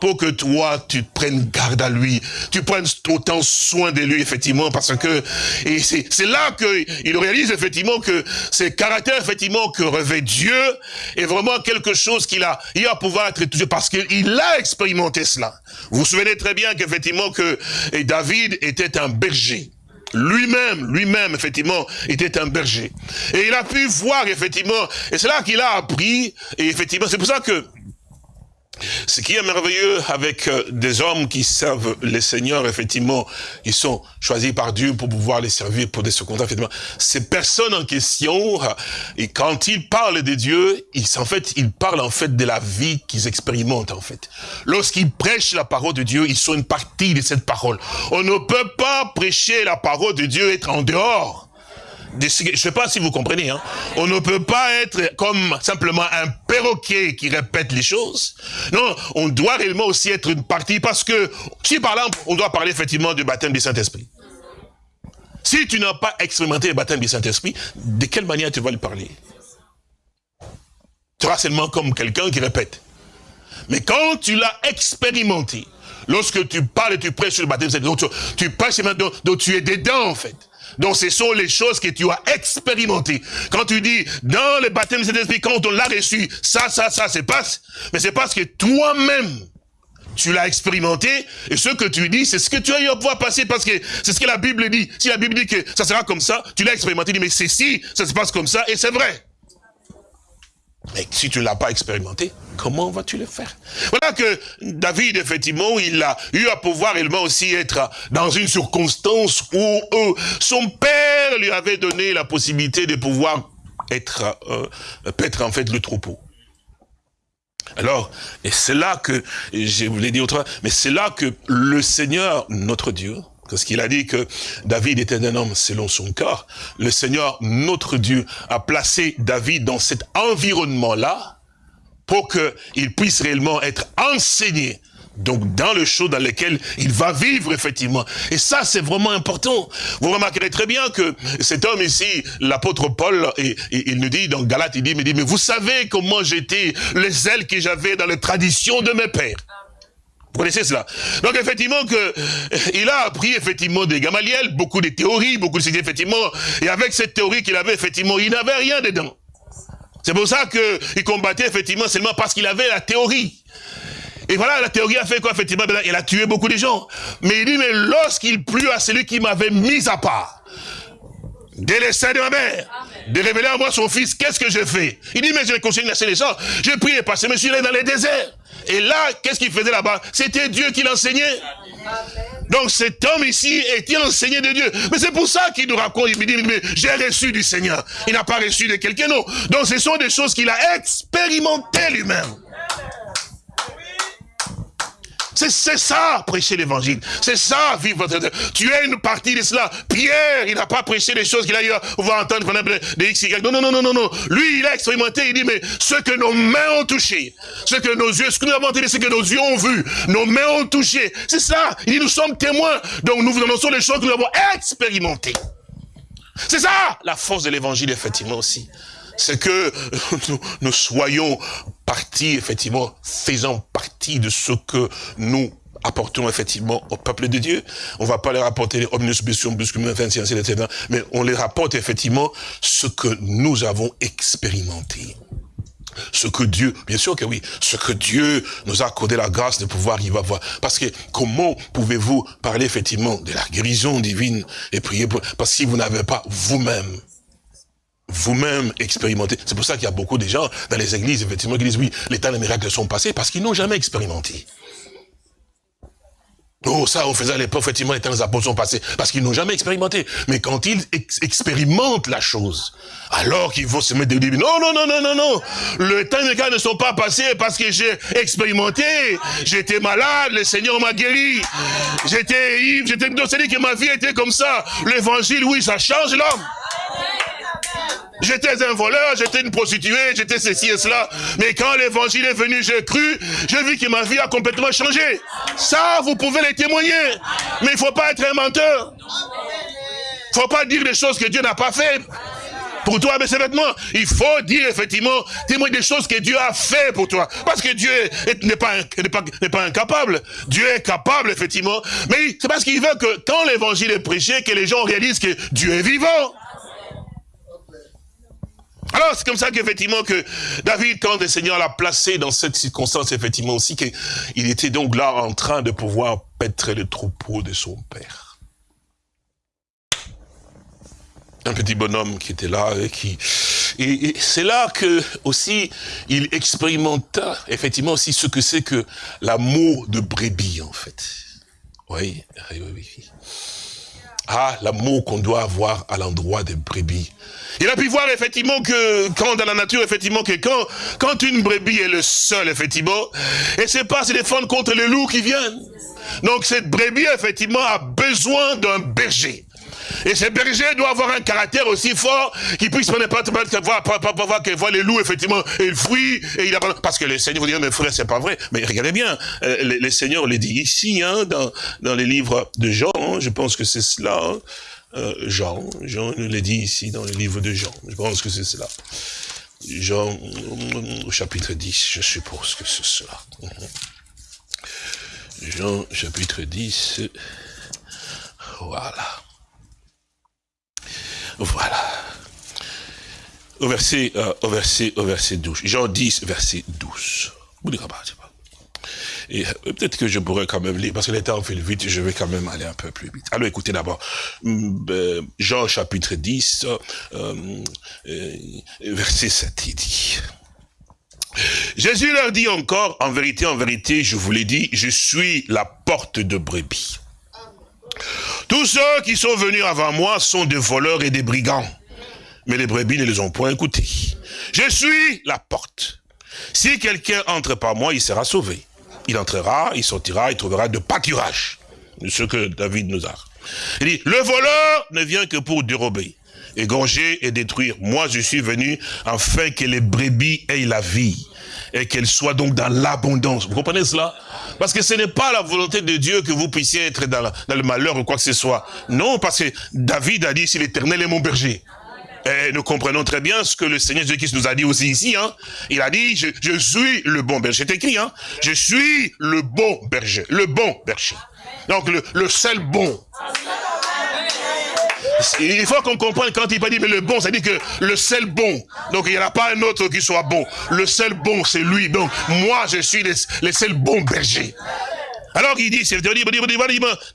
Pour que toi, tu prennes garde à lui, tu prennes autant soin de lui, effectivement, parce que, et c'est là qu'il réalise, effectivement, que ces caractères, effectivement, que revêt Dieu, est vraiment quelque chose qu'il a, il a pouvoir être touché, parce qu'il a expérimenté cela. Vous vous souvenez très bien qu'effectivement, que David était un berger. Lui-même, lui-même, effectivement, était un berger. Et il a pu voir, effectivement, et c'est là qu'il a appris, et effectivement, c'est pour ça que ce qui est merveilleux avec euh, des hommes qui servent les seigneurs, effectivement, ils sont choisis par Dieu pour pouvoir les servir, pour des secondaires, effectivement. Ces personnes en question, euh, et quand ils parlent de Dieu, ils, en fait, ils parlent en fait de la vie qu'ils expérimentent, en fait. Lorsqu'ils prêchent la parole de Dieu, ils sont une partie de cette parole. On ne peut pas prêcher la parole de Dieu, être en dehors je ne sais pas si vous comprenez, hein. on ne peut pas être comme simplement un perroquet qui répète les choses. Non, on doit réellement aussi être une partie parce que, si par exemple, on doit parler effectivement du baptême du Saint-Esprit. Si tu n'as pas expérimenté le baptême du Saint-Esprit, de quelle manière tu vas lui parler? Tu seras seulement comme quelqu'un qui répète. Mais quand tu l'as expérimenté, lorsque tu parles et tu prêches sur le baptême du Saint-Esprit, tu, tu maintenant, donc tu es dedans en fait. Donc ce sont les choses que tu as expérimentées. Quand tu dis, dans le baptême de cet esprit, quand on l'a reçu, ça, ça, ça se passe, mais c'est parce que toi-même, tu l'as expérimenté, et ce que tu dis, c'est ce que tu as eu à pouvoir passer, parce que c'est ce que la Bible dit. Si la Bible dit que ça sera comme ça, tu l'as expérimenté, dis, mais c'est si, ça se passe comme ça, et c'est vrai. Mais si tu ne l'as pas expérimenté, comment vas-tu le faire? Voilà que David, effectivement, il a eu à pouvoir également aussi être dans une circonstance où son père lui avait donné la possibilité de pouvoir être, euh, paître en fait le troupeau. Alors, et c'est là que, je vous l'ai dit autrement, mais c'est là que le Seigneur, notre Dieu, parce qu'il a dit que David était un homme selon son corps. Le Seigneur, notre Dieu, a placé David dans cet environnement-là pour qu'il puisse réellement être enseigné donc dans le show dans lequel il va vivre effectivement. Et ça, c'est vraiment important. Vous remarquerez très bien que cet homme ici, l'apôtre Paul, et, il nous dit dans Galate, il dit, mais, dit, mais vous savez comment j'étais, les ailes que j'avais dans les traditions de mes pères. Vous connaissez cela Donc effectivement que il a appris effectivement des Gamaliel, beaucoup de théories, beaucoup de effectivement, et avec cette théorie qu'il avait effectivement, il n'avait rien dedans. C'est pour ça qu'il combattait effectivement seulement parce qu'il avait la théorie. Et voilà, la théorie a fait quoi effectivement? Il a tué beaucoup de gens. Mais il dit, mais lorsqu'il plut à celui qui m'avait mis à part, seins de ma mère, de révéler à moi son fils, qu'est-ce que je fais Il dit, mais je à les gens. J'ai prié parce que je me suis allé dans les déserts. Et là, qu'est-ce qu'il faisait là-bas? C'était Dieu qui l'enseignait. Donc cet homme ici était enseigné de Dieu? Mais c'est pour ça qu'il nous raconte, il me dit, mais j'ai reçu du Seigneur. Il n'a pas reçu de quelqu'un d'autre. Donc ce sont des choses qu'il a expérimentées lui-même. C'est ça, prêcher l'évangile. C'est ça, vivre votre... Tu es une partie de cela. Pierre, il n'a pas prêché des choses qu'il a eu à pouvoir entendre pendant des X, Y. Non, non, non, non, non, non. Lui, il a expérimenté, il dit, mais ce que nos mains ont touché, ce que nos yeux, ce que nous avons entendu, ce que nos yeux ont vu, nos mains ont touché. C'est ça. Il dit, nous sommes témoins. Donc nous vous annonçons les choses que nous avons expérimentées. C'est ça, la force de l'évangile, effectivement, aussi c'est que nous, soyons partie, effectivement, faisant partie de ce que nous apportons effectivement au peuple de Dieu. On va pas leur apporter les omnus etc. Mais on les rapporte effectivement ce que nous avons expérimenté. Ce que Dieu, bien sûr que oui, ce que Dieu nous a accordé la grâce de pouvoir y voir. Parce que comment pouvez-vous parler effectivement de la guérison divine et prier pour, parce que si vous n'avez pas vous-même vous-même expérimenté. C'est pour ça qu'il y a beaucoup de gens dans les églises, effectivement, qui disent, oui, les temps des miracles sont passés, parce qu'ils n'ont jamais expérimenté. Oh, ça, on faisait à l'époque, effectivement, les temps des apôtres sont passés, parce qu'ils n'ont jamais expérimenté. Mais quand ils expérimentent la chose, alors qu'ils vont se mettre des non, non, non, non, non, non, le temps des miracles ne sont pas passés parce que j'ai expérimenté, j'étais malade, le Seigneur m'a guéri, j'étais ivre, j'étais, c'est que ma vie était comme ça. L'évangile, oui, ça change l'homme. J'étais un voleur, j'étais une prostituée, j'étais ceci et cela. Mais quand l'évangile est venu, j'ai cru, j'ai vu que ma vie a complètement changé. Ça, vous pouvez les témoigner. Mais il faut pas être un menteur. Il faut pas dire des choses que Dieu n'a pas fait. pour toi, mais ces vêtements, il faut dire effectivement, témoigner des choses que Dieu a fait pour toi. Parce que Dieu n'est pas, pas, pas incapable. Dieu est capable, effectivement. Mais c'est parce qu'il veut que quand l'évangile est prêché, que les gens réalisent que Dieu est vivant. Alors, c'est comme ça qu'effectivement que David, quand le Seigneur l'a placé dans cette circonstance, effectivement aussi, qu'il était donc là en train de pouvoir paître le troupeau de son père un petit bonhomme qui était là et qui et, c'est là que aussi il expérimenta effectivement aussi ce que c'est que l'amour de brebis en fait. Oui, oui, oui. Ah, l'amour qu'on doit avoir à l'endroit des brebis. Il a pu voir effectivement que, quand dans la nature, effectivement, que quand, quand une brebis est le seul, effectivement, et c'est pas se défendre contre les loups qui viennent. Donc cette brebis, effectivement, a besoin d'un berger. Et ce berger doit avoir un caractère aussi fort qu'il puisse pas pas voir, pas, voir voit les loups, effectivement, et il fuit, et il a Parce que le Seigneur vous dire, mais frère, c'est pas vrai. Mais regardez bien, euh, les, Seigneurs le dit ici, hein, dans, dans les livres de Jean, je pense que c'est cela, Jean, Jean le dit ici dans le livre de Jean, je pense que c'est cela. Jean, chapitre 10, je suppose que c'est cela. Jean, chapitre 10, voilà. Voilà. Au verset, euh, au verset, au verset 12. Jean 10, verset 12. Vous direz pas. Et euh, peut-être que je pourrais quand même lire, parce que l'état en fait vite, je vais quand même aller un peu plus vite. Alors écoutez d'abord, mm, euh, Jean chapitre 10, verset 7, il dit. Jésus leur dit encore, en vérité, en vérité, je vous l'ai dit, je suis la porte de brebis. Tous ceux qui sont venus avant moi sont des voleurs et des brigands. Mais les brebis ne les ont point écoutés. Je suis la porte. Si quelqu'un entre par moi, il sera sauvé. Il entrera, il sortira, il trouvera de pâturage. Ce que David nous a. Il dit, le voleur ne vient que pour dérober, égorger et détruire. Moi, je suis venu afin que les brebis aient la vie et qu'elles soient donc dans l'abondance. Vous comprenez cela? Parce que ce n'est pas la volonté de Dieu que vous puissiez être dans, le malheur ou quoi que ce soit. Non, parce que David a dit, si l'éternel est mon berger. Et nous comprenons très bien ce que le Seigneur Jésus-Christ nous a dit aussi ici. Hein. Il a dit, je, suis le bon berger. C'est écrit, hein. Je suis le bon berger. Le bon berger. Donc le seul bon. Il faut qu'on comprenne quand il pas dit, mais le bon, ça dit que le seul bon. Donc il n'y en a pas un autre qui soit bon. Le seul bon, c'est lui. Donc moi, je suis le, le seul bon berger. Alors il dit, c'est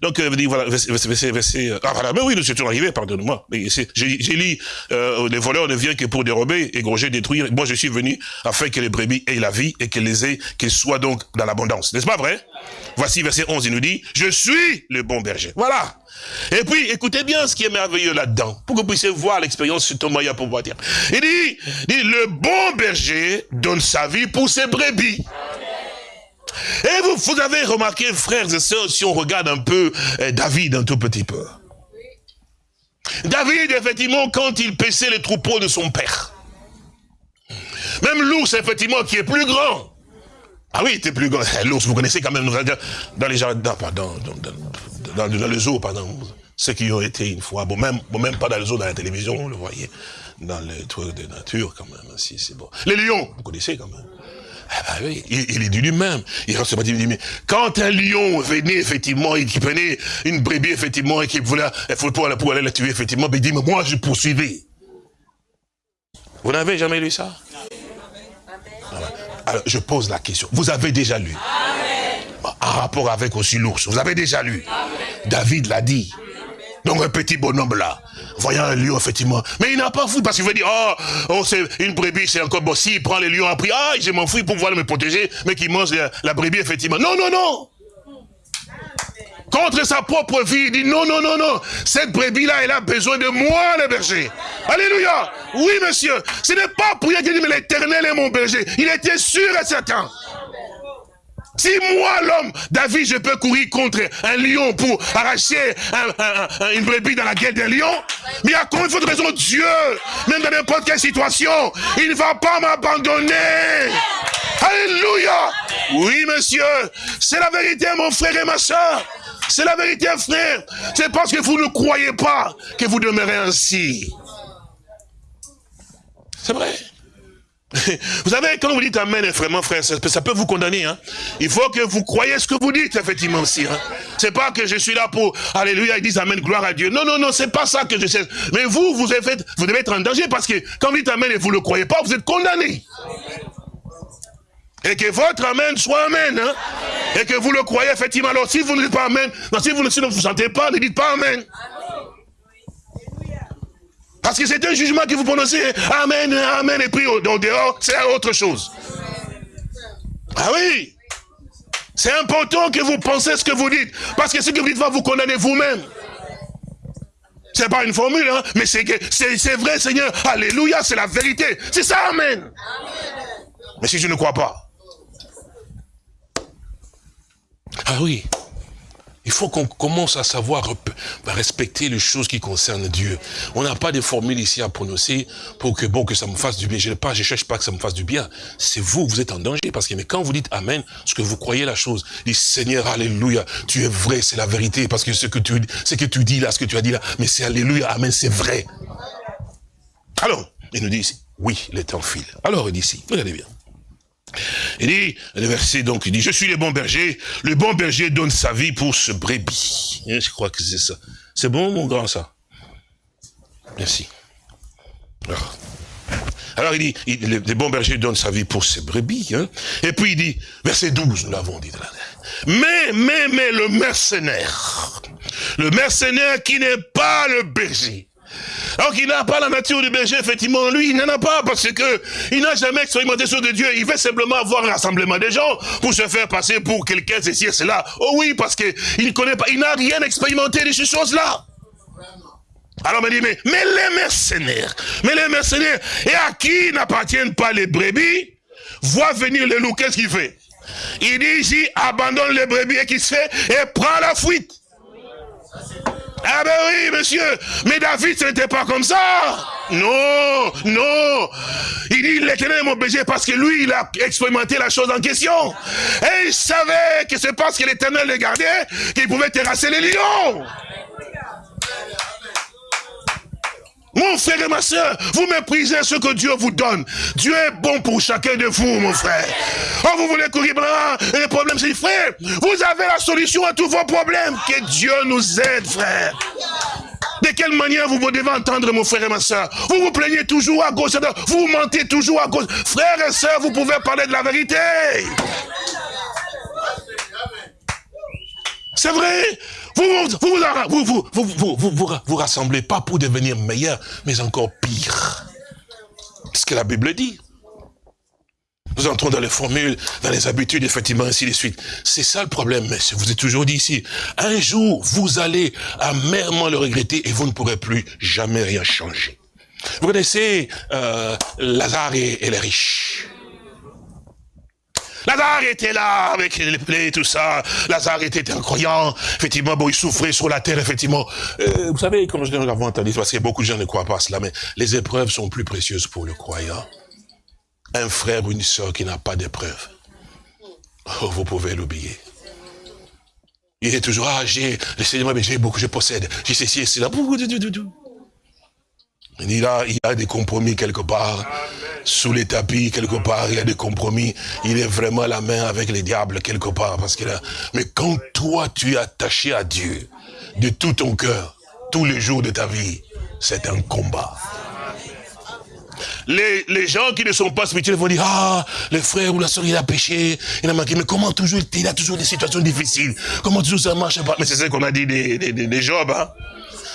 donc euh, voilà, verset, verset, ah voilà, mais oui, nous sommes arrivés, pardonne-moi. J'ai lu, euh, les voleurs ne viennent que pour dérober, égorger, détruire. Moi, je suis venu afin que les brebis aient la vie et qu'elles les aient, qu'elles soient donc dans l'abondance. N'est-ce pas vrai? Voici verset 11, il nous dit, je suis le bon berger. Voilà. Et puis, écoutez bien ce qui est merveilleux là-dedans, pour que vous puissiez voir l'expérience sur Thomas pour pouvoir dire. Il dit, le bon berger donne sa vie pour ses brebis. Et vous, vous avez remarqué, frères et sœurs, si on regarde un peu eh, David un tout petit peu. David, effectivement, quand il paissait les troupeaux de son père, même l'ours, effectivement, qui est plus grand, ah oui, il était plus grand. L'ours, vous connaissez quand même dans les jardins, pardon, dans, dans, les eaux, pardon. Ceux qui ont été une fois, bon même, même pas dans les eaux, dans la télévision, vous le voyez. Dans les trucs de nature, quand même, si c'est bon. Les lions, vous connaissez quand même. Ah bah oui, il, est dit lui-même. Il dit, mais quand un lion venait, effectivement, et qui prenait une brebis, effectivement, et qui voulait, pour, aller la tuer, effectivement, il dit, mais moi, je poursuivais. Vous n'avez jamais lu ça? Alors, je pose la question. Vous avez déjà lu? En rapport avec aussi l'ours. Vous avez déjà lu? David l'a dit. Donc un petit bonhomme là, voyant un lion, effectivement. Mais il n'a pas foutu parce qu'il veut dire, oh, oh c'est une brebis, c'est encore bon. S'il prend les lions après, ah, je m'en fous pour pouvoir me protéger, mais qu'il mange la, brebis, effectivement. Non, non, non contre sa propre vie. Il dit non, non, non, non. Cette brebis-là, elle a besoin de moi, le berger. Alléluia. Oui, monsieur. Ce n'est pas pour rien qu'il dit, mais l'éternel est mon berger. Il était sûr et certain. Si moi, l'homme, David, je peux courir contre un lion pour arracher une brebis dans la gueule d'un lion, mais à combien de raison Dieu, même dans n'importe quelle situation, il ne va pas m'abandonner. Alléluia. Oui, monsieur, c'est la vérité, mon frère et ma soeur. C'est la vérité, frère. C'est parce que vous ne croyez pas que vous demeurez ainsi. C'est vrai. Vous savez, quand vous dites Amen, vraiment, frère, ça, peut vous condamner. Hein. Il faut que vous croyez ce que vous dites, effectivement, aussi. Hein. C'est pas que je suis là pour, alléluia, ils disent Amen, gloire à Dieu. Non, non, non, c'est pas ça que je sais. Mais vous, vous, vous devez être en danger parce que quand vous dites Amen et vous ne le croyez pas, vous êtes condamné. Et que votre Amen soit Amen. Hein. Et que vous le croyez, effectivement. Alors, si vous ne dites pas Amen, si vous ne vous sentez pas, ne dites pas Amen. Parce que c'est un jugement que vous prononcez. Amen, Amen. Et puis au, dehors, c'est autre chose. Ah oui. C'est important que vous pensez ce que vous dites. Parce que ce que vous dites va vous condamner vous-même. C'est pas une formule, hein, mais c'est c'est vrai, Seigneur. Alléluia, c'est la vérité. C'est ça, Amen. Mais si je ne crois pas. Ah oui. Il faut qu'on commence à savoir respecter les choses qui concernent Dieu. On n'a pas de formule ici à prononcer pour que bon ça me fasse du bien. Je ne cherche pas que ça me fasse du bien. C'est vous, vous êtes en danger parce que mais quand vous dites Amen, ce que vous croyez la chose, dit Seigneur, Alléluia, tu es vrai, c'est la vérité parce que ce que tu, dis là, ce que tu as dit là, mais c'est Alléluia, Amen, c'est vrai. Alors, il nous dit oui, le temps file. Alors il regardez bien. Il dit, le verset donc, il dit, je suis le bon berger, le bon berger donne sa vie pour ce brebis. Eh, je crois que c'est ça. C'est bon, mon grand, ça? Merci. Alors, il dit, le, bon berger donne sa vie pour ses brebis. Hein. Et puis il dit, verset 12, nous l'avons dit. Mais, mais, mais le mercenaire, le mercenaire qui n'est pas le berger, alors qu'il n'a pas la nature du berger, effectivement, lui, il n'en a pas, parce que il n'a jamais expérimenté sur de Dieu. Il veut simplement avoir un rassemblement des gens pour se faire passer pour quelqu'un, ceci et cela. Oh oui, parce qu'il ne connaît pas, il n'a rien expérimenté de ces choses-là. Alors me dit, mais, mais les mercenaires, mais les mercenaires, et à qui n'appartiennent pas les brebis, voit venir le loup, qu'est-ce qu'il fait? Il dit ici, abandonne les brebis et qui se fait, et prend la fuite. Ah ben oui, monsieur. Mais David, ce n'était pas comme ça. Non, non. Il dit, l'éternel est mon parce que lui, il a expérimenté la chose en question. Et il savait que c'est parce que l'éternel le gardait qu'il pouvait terrasser les lions. Mon frère et ma soeur, vous méprisez ce que Dieu vous donne. Dieu est bon pour chacun de vous, mon frère. Oh, vous voulez courir blanc, et le problème c'est, frère, vous avez la solution à tous vos problèmes. Que Dieu nous aide, frère. De quelle manière vous devez entendre, mon frère et ma soeur? Vous vous plaignez toujours à gauche, vous mentez toujours à gauche. Frère et soeur, vous pouvez parler de la vérité. C'est vrai? Vous vous, vous, vous, vous, vous, rassemblez pas pour devenir meilleur, mais encore pire. Ce que la Bible dit. Nous entrons dans les formules, dans les habitudes, effectivement, ainsi de suite. C'est ça le problème, mais je vous ai toujours dit ici. Un jour, vous allez amèrement le regretter et vous ne pourrez plus jamais rien changer. Vous connaissez euh, Lazare et les riches. Lazare était là avec les plaies tout ça. Lazare était incroyant. Effectivement, bon, il souffrait sur la terre, effectivement. Euh, vous savez, comme je l'ai entendu, parce que beaucoup de gens ne croient pas cela, mais les épreuves sont plus précieuses pour le croyant. Un frère ou une soeur qui n'a pas d'épreuve. Oh, vous pouvez l'oublier. Il est toujours, ah, j'ai, mais j'ai beaucoup, je possède. J'ai ceci et là. Il a, il a des compromis quelque part. Sous les tapis, quelque part, il y a des compromis. Il est vraiment la main avec les diables, quelque part. Parce que Mais quand toi, tu es attaché à Dieu, de tout ton cœur, tous les jours de ta vie, c'est un combat. Les, les, gens qui ne sont pas spirituels vont dire, ah, le frère ou la soeur, il a péché, il a manqué. Mais comment toujours, il a toujours des situations difficiles? Comment toujours ça marche? Pas Mais c'est ce qu'on a dit des, des, des, des Job, hein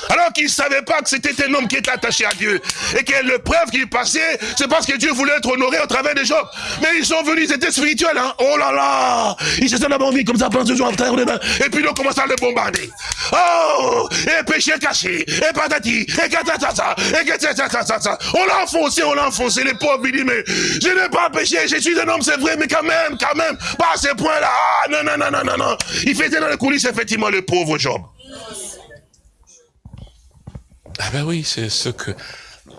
alors qu'ils ne savaient pas que c'était un homme qui était attaché à Dieu. Et que l'épreuve qu'il passait, c'est parce que Dieu voulait être honoré au travers des Job. Mais ils sont venus, ils étaient spirituels. Hein. Oh là là Ils se sont d'abord vie comme ça pendant ce jour. Et puis ils ont commencé à le bombarder. Oh Et péché caché. Et patati. Et katatata. Et katatata. On l'a enfoncé, on l'a enfoncé. Les pauvres, ils disent, mais je n'ai pas péché. Je suis un homme, c'est vrai, mais quand même, quand même. Pas à ce point-là. Ah non, non, non, non, non, non. Il faisait dans les coulisses, effectivement, le pauvre Job. Ah ben oui, c'est ce que...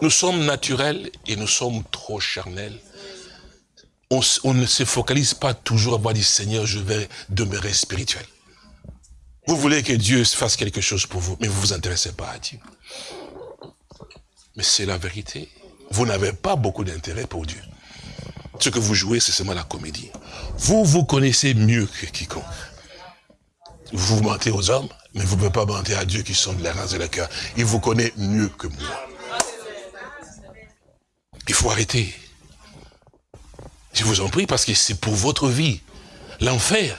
Nous sommes naturels et nous sommes trop charnels. On, ne se focalise pas toujours à voir du Seigneur, je vais demeurer spirituel. Vous voulez que Dieu fasse quelque chose pour vous, mais vous ne vous intéressez pas à Dieu. Mais c'est la vérité. vous n'avez pas beaucoup d'intérêt pour Dieu. Ce que vous jouez, c'est seulement la comédie. Vous, vous connaissez mieux que quiconque. Vous vous mentez aux hommes, mais vous ne pouvez pas mentir à Dieu qui sont de la race et la cœur. Il vous connaît mieux que moi. Il faut arrêter. Je vous en prie, parce que c'est pour votre vie. L'enfer,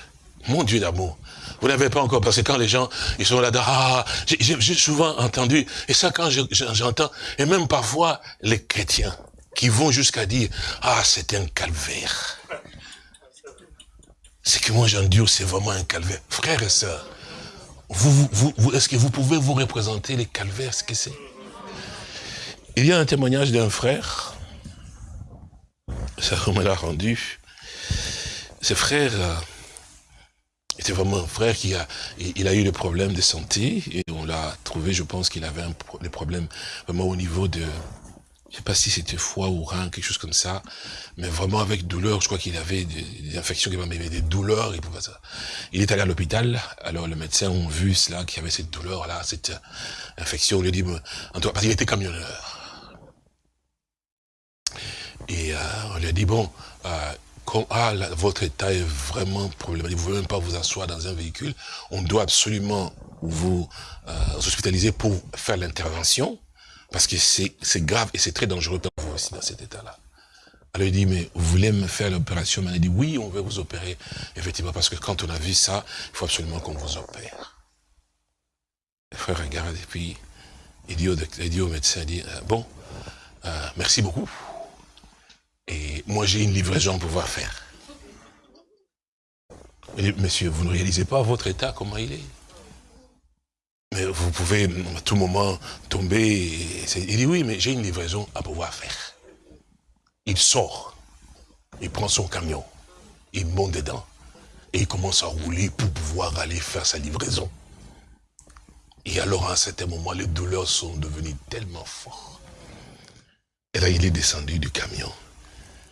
mon Dieu d'amour. Vous n'avez pas encore, parce que quand les gens, ils sont là, ah, j'ai souvent entendu, et ça quand j'entends, et même parfois les chrétiens, qui vont jusqu'à dire, ah, c'est un calvaire. C'est que moi j'endure, c'est vraiment un calvaire. Frères et sœurs, est-ce que vous pouvez vous représenter les calvaires, ce que c'est? Il y a un témoignage d'un frère, ça me l'a rendu. Ce frère euh, était vraiment un frère qui a, il a eu des problèmes de santé et on l'a trouvé, je pense qu'il avait des problèmes vraiment au niveau de, je sais pas si c'était foie ou rein, quelque chose comme ça, mais vraiment avec douleur, je crois qu'il avait des, infections, il avait des douleurs, il est allé à l'hôpital, alors le médecin ont vu cela, qu'il y avait cette douleur-là, cette infection, on lui a dit, en tout cas, parce qu'il était camionneur. Et euh, on lui a dit, bon, euh, ah, votre état est vraiment problématique, vous ne pouvez même pas vous asseoir dans un véhicule, on doit absolument vous euh, hospitaliser pour faire l'intervention, parce que c'est grave et c'est très dangereux pour vous aussi dans cet état-là. Alors il dit, mais vous voulez me faire l'opération? Elle dit, oui, on veut vous opérer. Effectivement, parce que quand on a vu ça, il faut absolument qu'on vous opère. Le frère regarde et puis il dit au, il dit au médecin, il dit, euh, bon, euh, merci beaucoup. Et moi j'ai une livraison à pouvoir faire. Il dit, monsieur, vous ne réalisez pas votre état, comment il est? Mais vous pouvez à tout moment tomber. il dit oui, mais j'ai une livraison à pouvoir faire. Il sort, il prend son camion, il monte dedans et il commence à rouler pour pouvoir aller faire sa livraison. Et alors à un certain moment, les douleurs sont devenues tellement fortes. Et là, il est descendu du camion.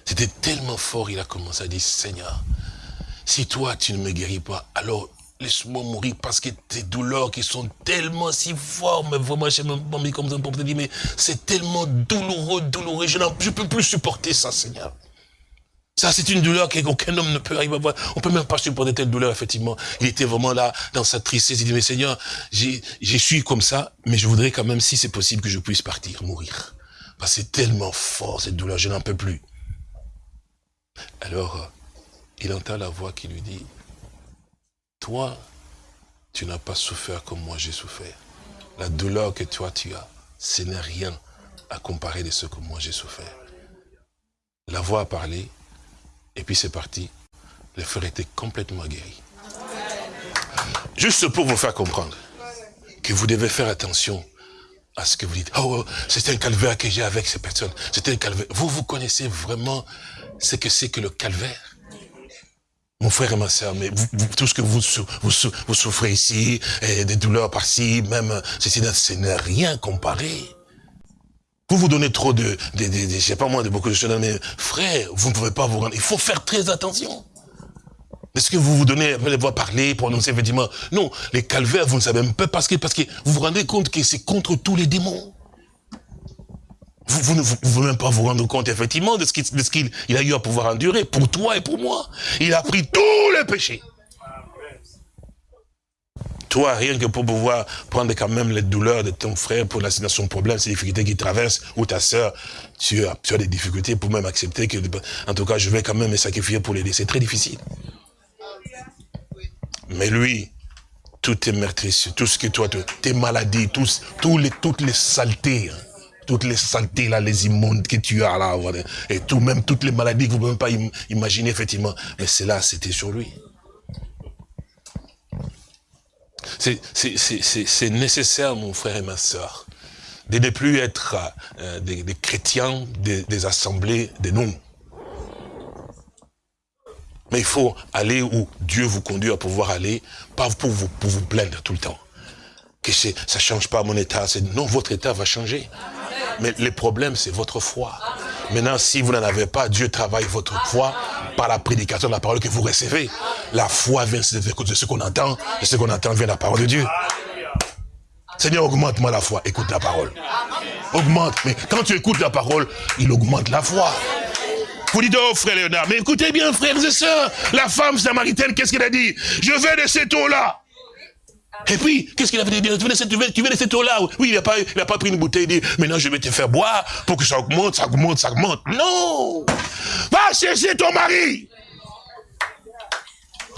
C'était tellement fort, il a commencé à dire, Seigneur, si toi tu ne me guéris pas, alors laisse-moi mourir parce que tes douleurs qui sont tellement si fortes, mais vraiment, je même pas mis comme ça pour te dire, mais c'est tellement douloureux, douloureux, je ne peux plus supporter ça, Seigneur. Ça, c'est une douleur qu'aucun homme ne peut arriver à voir. On peut même pas supporter telle douleur, effectivement. Il était vraiment là, dans sa tristesse. Il dit, mais Seigneur, je suis comme ça, mais je voudrais quand même, si c'est possible, que je puisse partir, mourir. Parce que c'est tellement fort, cette douleur, je n'en peux plus. Alors, euh, il entend la voix qui lui dit, toi, tu n'as pas souffert comme moi j'ai souffert. La douleur que toi tu as, ce n'est rien à comparer de ce que moi j'ai souffert. La voix a parlé, et puis c'est parti. Le frère était complètement guéri. Juste pour vous faire comprendre que vous devez faire attention à ce que vous dites. Oh, c'est un calvaire que j'ai avec ces personnes. C'était un calvaire. Vous, vous connaissez vraiment ce que c'est que le calvaire? Mon frère et ma soeur, mais tout ce que vous, vous, souffrez ici, et des douleurs par-ci, même, ceci, ce n'est rien comparé. Vous vous donnez trop de, de, je sais pas moi, de beaucoup de choses, mais frère, vous ne pouvez pas vous rendre, il faut faire très attention. Est-ce que vous vous donnez, les voix parler, prononcer effectivement Non, les calvaires, vous ne savez même pas, parce que, parce que vous vous rendez compte que c'est contre tous les démons. Vous, ne pouvez même pas vous rendre compte, effectivement, de ce qu'il a eu à pouvoir endurer pour toi et pour moi. Il a pris tous les péchés. Toi, rien que pour pouvoir prendre quand même les douleurs de ton frère pour la son problème, ces difficultés qu'il traverse, ou ta soeur, tu as, des difficultés pour même accepter que, en tout cas, je vais quand même me sacrifier pour l'aider. C'est très difficile. Mais lui, tout est meurtrissures, tout ce que toi, tes maladies, les, toutes les saletés, hein, toutes les saletés là, les immondes que tu as là, et tout, même toutes les maladies que vous ne pouvez même pas imaginer effectivement. Mais cela, c'était sur lui. C'est nécessaire, mon frère et ma soeur, de ne plus être euh, des, chrétiens des, assemblées des noms. Mais il faut aller où Dieu vous conduit à pouvoir aller, pas pour vous, pour vous plaindre tout le temps. Que ça ne change pas mon état. Non, votre état va changer. Mais le problème, c'est votre foi. Maintenant, si vous n'en avez pas, Dieu travaille votre foi par la prédication de la parole que vous recevez. La foi vient de ce qu'on entend, et ce qu'on entend vient de la parole de Dieu. Seigneur, augmente-moi la foi, écoute la parole. augmente. Mais quand tu écoutes la parole, il augmente la foi. Vous dites, oh frère Léonard, mais écoutez bien frères et sœurs, la femme samaritaine, qu'est-ce qu'elle a dit? Je vais de cette eau-là. Et puis, qu'est-ce qu'il avait dit Tu veux de cette eau-là Oui, il n'a pas, pas pris une bouteille, il dit, maintenant je vais te faire boire pour que ça augmente, ça augmente, ça augmente. Non Va chercher ton mari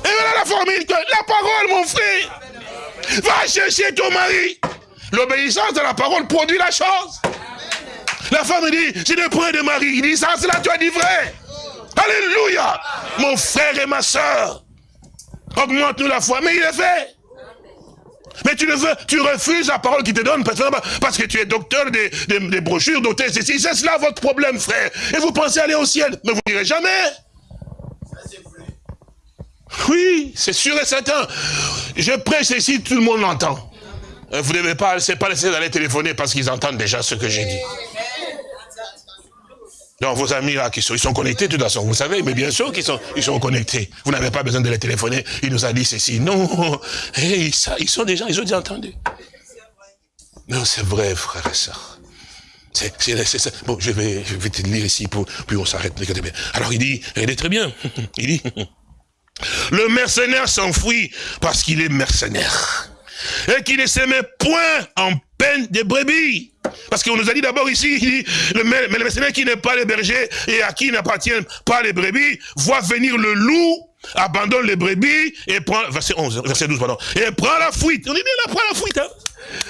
et voilà la formule, la parole, mon frère. Va chercher ton mari. L'obéissance à la parole produit la chose. La femme dit, j'ai des points de mari. Il dit ça, c'est là, tu as dit vrai. Alléluia. Mon frère et ma soeur. Augmente-nous la foi. Mais il est fait. Mais tu ne veux, tu refuses la parole qui te donne parce que tu es docteur des, des, brochures, docteur C'est cela votre problème, frère. Et vous pensez aller au ciel. Mais vous n'irez jamais. Oui, c'est sûr et certain. Je prêche ici, tout le monde l'entend. Vous ne devez pas, c'est pas laisser d'aller téléphoner parce qu'ils entendent déjà ce que j'ai dit. Donc vos amis là, qui sont, ils sont connectés de toute façon, vous savez, mais bien sûr qu'ils sont, ils sont connectés. Vous n'avez pas besoin de les téléphoner. Il nous a dit ceci. Non, ça, ils sont déjà, ils ont déjà entendu. Non, c'est vrai, frère et sœurs. C'est. Bon, je vais, je vais te lire ici, pour, puis on s'arrête. Alors il dit, est très bien. Il dit, le mercenaire s'enfuit parce qu'il est mercenaire. Et qu'il ne se met point en peine des brebis. Parce qu'on nous a dit d'abord ici, il dit, le, mais le mercenaire qui n'est pas le berger et à qui n'appartiennent pas les brebis, voit venir le loup, abandonne les brebis et prend, verset 11, verset 12, pardon, et prend la fuite. On dit, il prend la fuite, hein.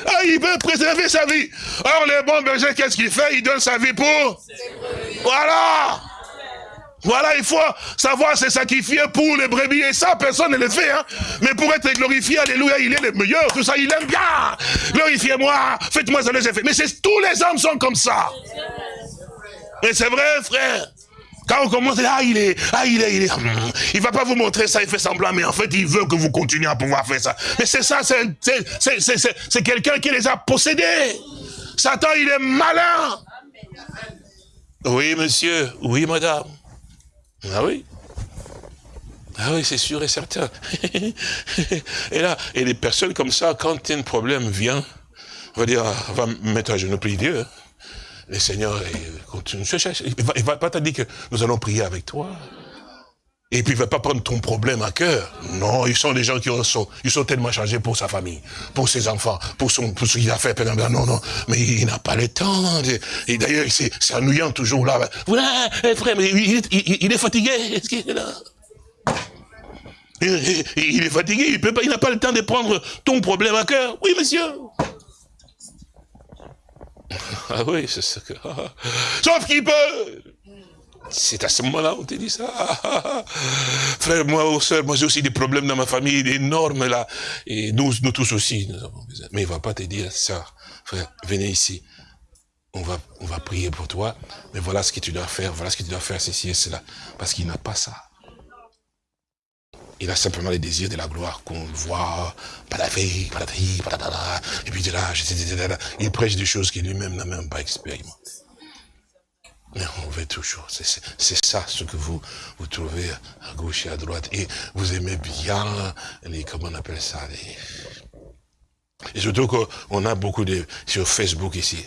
Ah, il veut préserver sa vie. Or, le bon berger, qu'est-ce qu'il fait? Il donne sa vie pour... Voilà voilà, il faut savoir se sacrifier pour les brebis. Et ça, personne ne le fait. Hein. Mais pour être glorifié, alléluia, il est le meilleur. Tout ça, il aime bien. Glorifiez-moi. Faites-moi ça, les effets. Mais tous les hommes sont comme ça. Et c'est vrai, frère. Quand on commence, ah, il est, ah, il est, il est, il va pas vous montrer ça, il fait semblant, mais en fait, il veut que vous continuiez à pouvoir faire ça. Mais c'est ça, c'est quelqu'un qui les a possédés. Satan, il est malin. Oui, monsieur. Oui, madame. Ah oui. Ah oui, c'est sûr et certain. et là, et les personnes comme ça, quand un problème vient, on va dire, va mettre à genoux, prier Dieu. Hein. Le Seigneur continue. Il va, il va pas te dire que nous allons prier avec toi. Et puis il ne va pas prendre ton problème à cœur. Non, ils sont des gens qui sont, ils sont tellement chargés pour sa famille, pour ses enfants, pour, son, pour ce qu'il a fait. Non, non, mais il n'a pas le temps. Et d'ailleurs, c'est ennuyant toujours là. Voilà, eh, frère, mais il, est fatigué. Il, est fatigué, il il n'a pas le temps de prendre ton problème à cœur. Oui, monsieur. Ah oui, c'est ce que... Sauf qu'il peut c'est à ce moment-là on te dit ça. Frère, moi, oh, soeur, moi j'ai aussi des problèmes dans ma famille énormes là. Et nous, nous tous aussi, nous avons besoin. Mais il va pas te dire ça. Frère, venez ici. On va, on va prier pour toi. Mais voilà ce que tu dois faire. Voilà ce que tu dois faire, ceci et cela. Parce qu'il n'a pas ça. Il a simplement les désirs de la gloire qu'on voit, patati, patata, et puis de là, il prêche des choses qu'il lui-même n'a même pas expérimentées. Mais on veut toujours. C'est ça ce que vous, trouvez à gauche et à droite. Et vous aimez bien les, comment on appelle ça, les... Et surtout qu'on a beaucoup de, sur Facebook ici.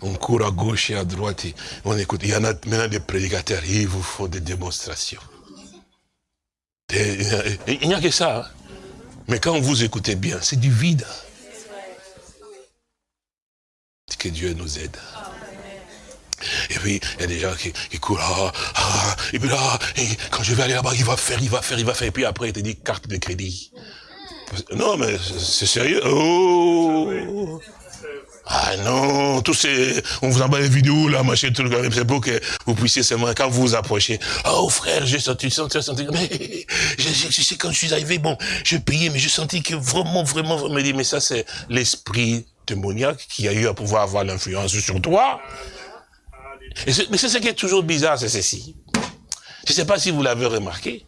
On court à gauche et à droite et on écoute. Il y en a maintenant des prédicateurs, ils vous font des démonstrations. il n'y a que ça. Hein. Mais quand vous écoutez bien, c'est du vide. Que Dieu nous aide. Et puis, il y a des gens qui, courent, ah, ah, et puis là, quand je vais aller là-bas, il va faire, il va faire, il va faire, et puis après, il te dit carte de crédit. Non, mais c'est sérieux. Oh ah non, tous ces, on vous envoie des vidéos là, machin, tout le c'est pour que vous puissiez seulement, quand vous vous approchez, oh frère, j'ai senti, senti, senti, mais, je, je, sais, quand je suis arrivé, bon, je payais, mais j'ai senti que vraiment, vraiment, vraiment, mais ça c'est l'esprit démoniaque qui a eu à pouvoir avoir l'influence sur toi mais c'est ce qui est toujours bizarre, c'est ceci. Je ne sais pas si vous l'avez remarqué.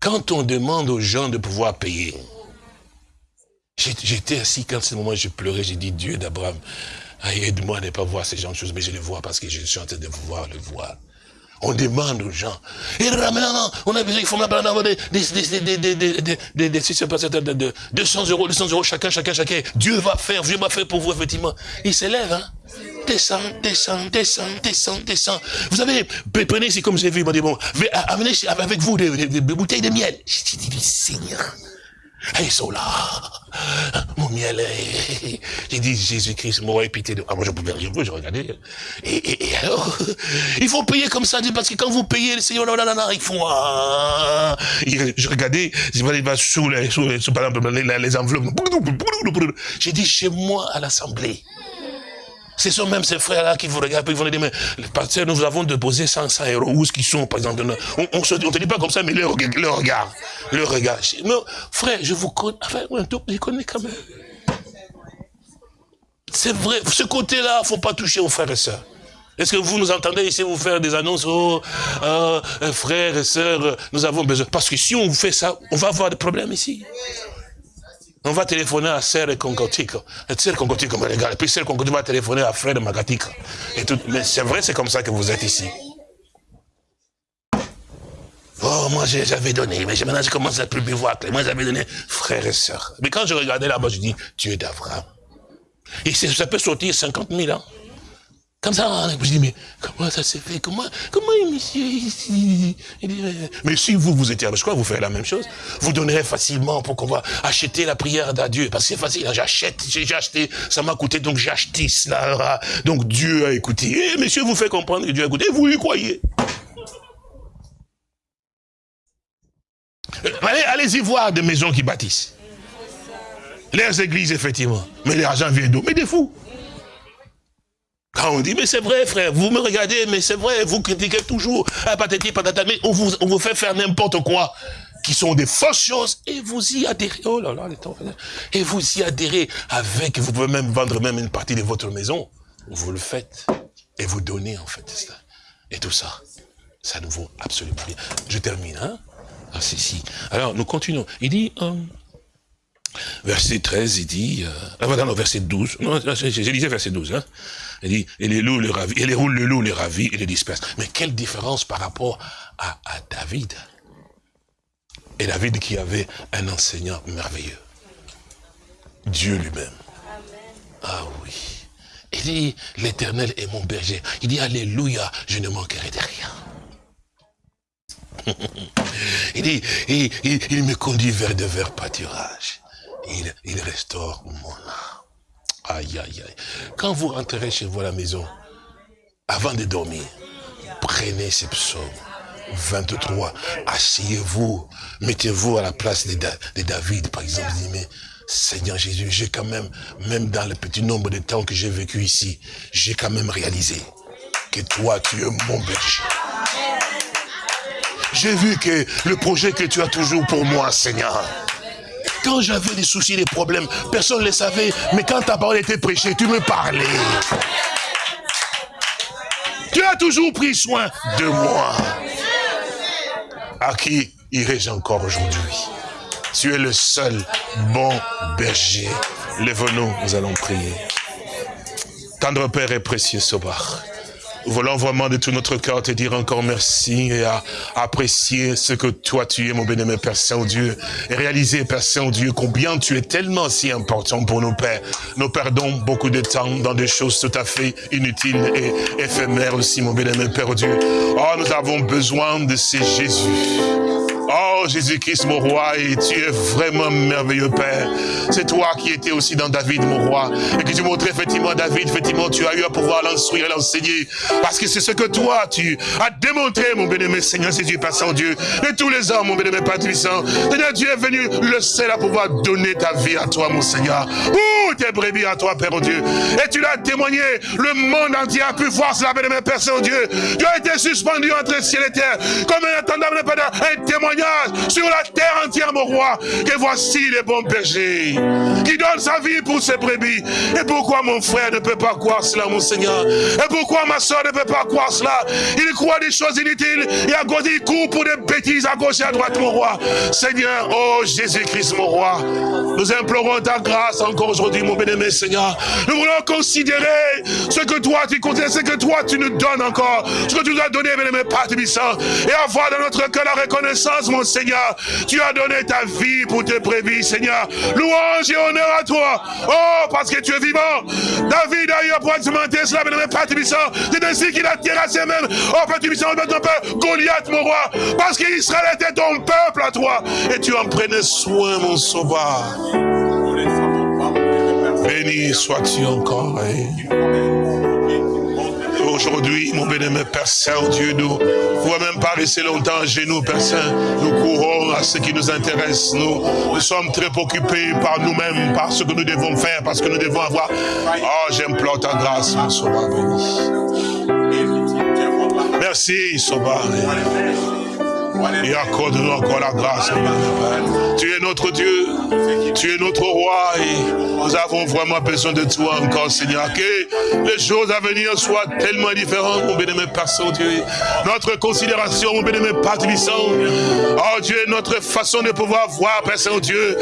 Quand on demande aux gens de pouvoir payer, j'étais assis quand ce moment je pleurais, j'ai dit Dieu d'Abraham, aide-moi à ne pas voir ces gens de choses, mais je les vois parce que je suis en train de pouvoir le voir. On demande aux gens. Et maintenant, on a besoin, il faut maintenant des, des, des, des, 200 euros, 200 euros chacun, chacun, chacun. Dieu va faire, Dieu va faire pour vous, effectivement. Il s'élève, hein. Descend, descend, descend, descend, descend. Vous savez, prenez ici comme j'ai vu, dit, bon, amenez avec vous des, bouteilles de miel. J'ai dit, Seigneur, ils sont là. Mon miel. J'ai dit, Jésus-Christ, m'aurait pitié de... Ah, moi, je pouvais rien, je regardais. Et, et, alors, il faut payer comme ça, parce que quand vous payez, le Seigneur, là, là, là, il faut... Ah, je regardais, je vais sous les, sous, sous, par exemple, les, les enveloppes. J'ai dit, chez moi, à l'Assemblée, ce sont même ces frères-là qui vous regardent, ils vont dire, mais le pasteur, nous avons déposé 500 euros. Où est-ce qu'ils sont, par exemple? On on, te dit pas comme ça, mais le, le regard. Le regard. Mais, frère, je vous connais, enfin, connais quand même. C'est vrai, ce côté-là, faut pas toucher aux frères et sœurs. Est-ce que vous nous entendez ici vous faire des annonces, oh, euh, frères et sœurs, nous avons besoin. Parce que si on vous fait ça, on va avoir des problèmes ici. On va téléphoner à Sœur Concotique. Sœur Concotique, me regarde. Et puis Sœur Concotique va téléphoner à Frère Magatique. Et tout. Mais c'est vrai, c'est comme ça que vous êtes ici. Oh, moi j'avais donné, mais maintenant je commence à plus bivouac. Moi j'avais donné frère et sœurs. Mais quand je regardais là-bas, je dis, Dieu d'Abraham. Et ça peut sortir 50 000 ans. Comme ça, je dis, mais comment ça s'est fait? Comment, comment monsieur Mais si vous, vous étiez je crois vous faites la même chose. Vous donnerez facilement pour qu'on va acheter la prière d'adieu. Parce que c'est facile, hein, j'achète, j'ai acheté, ça m'a coûté, donc j'ai acheté cela. Donc Dieu a écouté. Et eh, monsieur vous fait comprendre que Dieu a écouté, vous y croyez? Allez, allez-y voir des maisons qui bâtissent. Les églises, effectivement. Mais l'argent vient d'où? Mais des fous. Quand on dit, mais c'est vrai, frère, vous me regardez, mais c'est vrai, vous critiquez toujours, ah, patati, patata, mais on vous, on vous fait faire n'importe quoi, qui sont des fausses choses, et vous y adhérez. Oh là là, les temps, et vous y adhérez avec, vous pouvez même vendre même une partie de votre maison. Vous le faites, et vous donnez, en fait, ça. Et tout ça, ça nous vaut absolument rien. Je termine, hein. Ah, si, si. Alors, nous continuons. Il dit, euh, verset 13, il dit, euh, ah, non, verset 12, non, j'ai lisé verset 12, hein. Il dit, et les loups les ravit, et les roues le loup les ravit et les disperse. Mais quelle différence par rapport à, à David. Et David qui avait un enseignant merveilleux. Dieu lui-même. Ah oui. Il dit, l'éternel est mon berger. Il dit, alléluia, je ne manquerai de rien. il dit, il, il, me conduit vers de verts pâturages. Il, il restaure mon âme. Aïe, aïe, aïe. Quand vous rentrerez chez vous à la maison, avant de dormir, prenez ces psaumes. 23, asseyez-vous, mettez-vous à la place de, David, par exemple, dites, mais Seigneur Jésus, j'ai quand même, même dans le petit nombre de temps que j'ai vécu ici, j'ai quand même réalisé que toi, tu es mon berger. J'ai vu que le projet que tu as toujours pour moi, Seigneur, quand j'avais des soucis, des problèmes, personne ne les savait. Mais quand ta parole était prêchée, tu me parlais. Tu as toujours pris soin de moi. À qui irai-je encore aujourd'hui? Tu es le seul bon berger. Lève-nous, nous allons prier. Tendre Père et précieux Sobar. Nous voulons vraiment de tout notre cœur te dire encore merci et à, apprécier ce que toi tu es, mon bien-aimé Père Saint-Dieu, et réaliser, Père Saint-Dieu, combien tu es tellement si important pour nos pères. Nous perdons beaucoup de temps dans des choses tout à fait inutiles et éphémères aussi, mon bien-aimé Père Dieu. Oh, nous avons besoin de ces Jésus. Oh Jésus-Christ, mon roi, et tu es vraiment merveilleux, Père. C'est toi qui étais aussi dans David, mon roi, et que tu montrais effectivement David, effectivement, tu as eu à pouvoir l'instruire et l'enseigner, parce que c'est ce que toi, tu as démontré, mon bénémoine Seigneur Jésus, Père Saint-Dieu, de tous les hommes, mon bénémoine Père Puissant. Seigneur, tu es venu le seul à pouvoir donner ta vie à toi, mon Seigneur. Ouh, tes brebis à toi, Père Dieu? Et tu l'as témoigné, le monde entier a pu voir cela, bénémoine Père Saint-Dieu. Tu as été suspendu entre ciel et terre, comme un attendable un témoignage sur la terre entière, mon roi, que voici les bons bergers qui donnent sa vie pour ses brebis. Et pourquoi mon frère ne peut pas croire cela, mon Seigneur? Et pourquoi ma soeur ne peut pas croire cela? Il croit des choses inutiles et à côté il court pour des bêtises à gauche et à droite, mon roi. Seigneur, oh Jésus-Christ, mon roi, nous implorons ta grâce encore aujourd'hui, mon bien-aimé Seigneur. Nous voulons considérer ce que toi tu considères, ce que toi tu nous donnes encore, ce que tu nous as donné, bien-aimé Père et avoir dans notre cœur la reconnaissance, mon Seigneur. Tu as donné ta vie pour te prévenir, Seigneur. Louange et honneur à toi. Oh, parce que tu es vivant. David a eu à expérimenter cela, bien-aimé Père Tubissant. C'est ainsi qu'il a tiré à ses-mêmes. Oh, Père Tubissant, ton père, Goliath, mon roi, parce qu'Israël était ton peuple à toi, et tu en prenais soin, mon sauveur. Béni sois-tu encore. Aujourd'hui, mon bénémoine Père Saint-Dieu, nous ne même pas rester longtemps chez nous, Père Saint. Nous courons à ce qui nous intéresse. Nous, nous sommes très occupés par nous-mêmes, par ce que nous devons faire, parce que nous devons avoir. Oh, j'implore ta grâce, mon sauveur béni. Merci, sauveur. Et accorde-nous encore la grâce, Tu es notre Dieu, tu es notre roi et nous avons vraiment besoin de toi encore, Seigneur. Que les choses à venir soient tellement différentes, mon bénémoine Père Saint-Dieu. Notre considération, mon bénémoine Père Tibissant. Oh Dieu, notre façon de pouvoir voir, Père Saint-Dieu.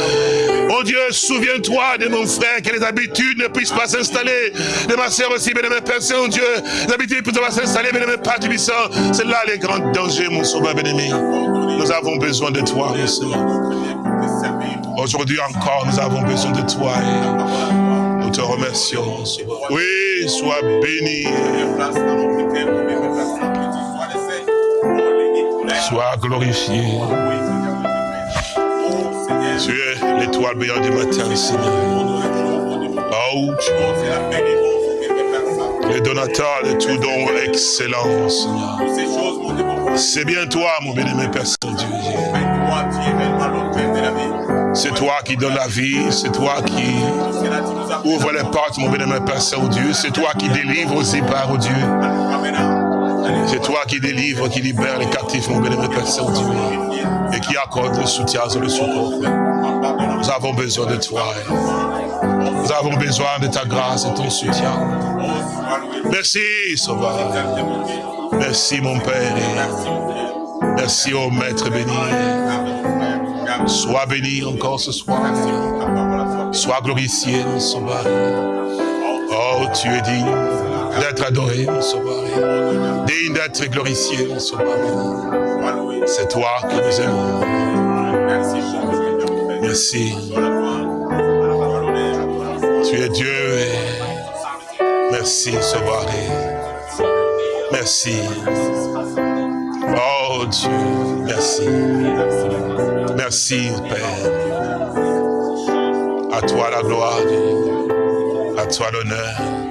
Oh Dieu, souviens-toi de mon frère, que les habitudes ne puissent pas s'installer. De ma sœur aussi, bénémoine Père Saint-Dieu. Les habitudes ne puissent pas s'installer, bénémoine Père Tibissant. C'est là les grands dangers, mon sauveur bénémoine. Nous avons besoin de toi, mon Seigneur. Aujourd'hui encore, nous avons besoin de toi nous te remercions. Oui, sois béni. Sois glorifié. Tu es l'étoile brillante du matin, Seigneur. Oh, tu es le donateur de tout don excellent, Seigneur. C'est bien toi, mon bénémoine Père Saint-Dieu. C'est toi qui donnes la vie, c'est toi qui ouvre les portes, mon bénémoine Père Saint-Dieu. C'est toi qui délivre aussi, Père oh Dieu. C'est toi qui délivre, qui libère les captifs, mon bénémoine Père Saint-Dieu. Et qui accorde le soutien et le secours. Nous avons besoin de toi. Nous avons besoin de ta grâce et ton soutien. Merci, Sauveur. Merci, mon Père. Merci, au Maître béni. Sois béni encore ce soir. Sois glorifié, sauveur. Oh, tu es digne d'être adoré, mon sauveur. Digne d'être glorifié, mon sauveur. C'est toi que nous aimons. Merci. Tu es Dieu merci, sauveur. Merci. Oh Dieu, merci. Merci, Père. À toi la gloire, à toi l'honneur,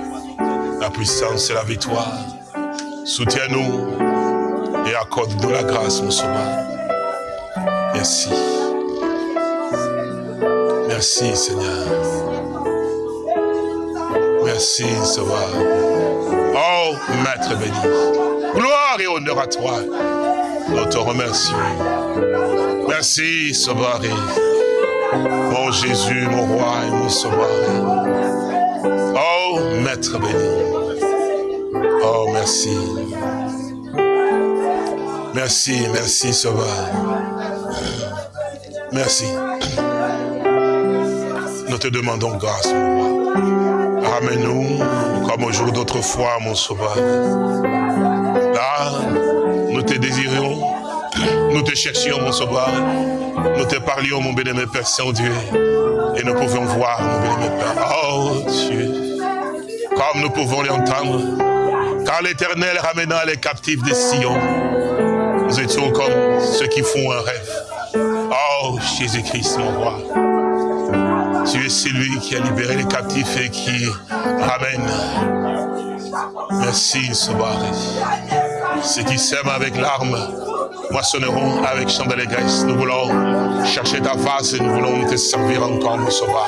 la puissance et la victoire. Soutiens-nous et accorde-nous la grâce, mon sauveur. Merci. Merci, Seigneur. Merci, Sauveur. Oh, Maître béni. Gloire et honneur à toi. Nous te remercions. Merci, Sauveur. Mon Jésus, mon roi et mon sauveur. Oh, Maître béni. Oh, merci. Merci, merci, Sauveur. Merci. Nous te demandons grâce, mon roi. Ramène-nous comme au jour d'autrefois, mon Sauveur. Là, nous te désirions nous te cherchions, mon sauveur. Nous te parlions, mon bénémoine Père Saint-Dieu. Et nous pouvions voir, mon bénémoine Père. Oh Dieu. Comme nous pouvons l'entendre. Car l'Éternel ramena les captifs de Sion. Nous étions comme ceux qui font un rêve. Oh Jésus-Christ, mon roi. Tu es celui qui a libéré les captifs et qui ramène. Merci, Sauveur. Ceux qui s'aiment avec l'arme moissonnerons avec chant d'allégresse. Nous voulons chercher ta face et nous voulons te servir encore, mon sauveur.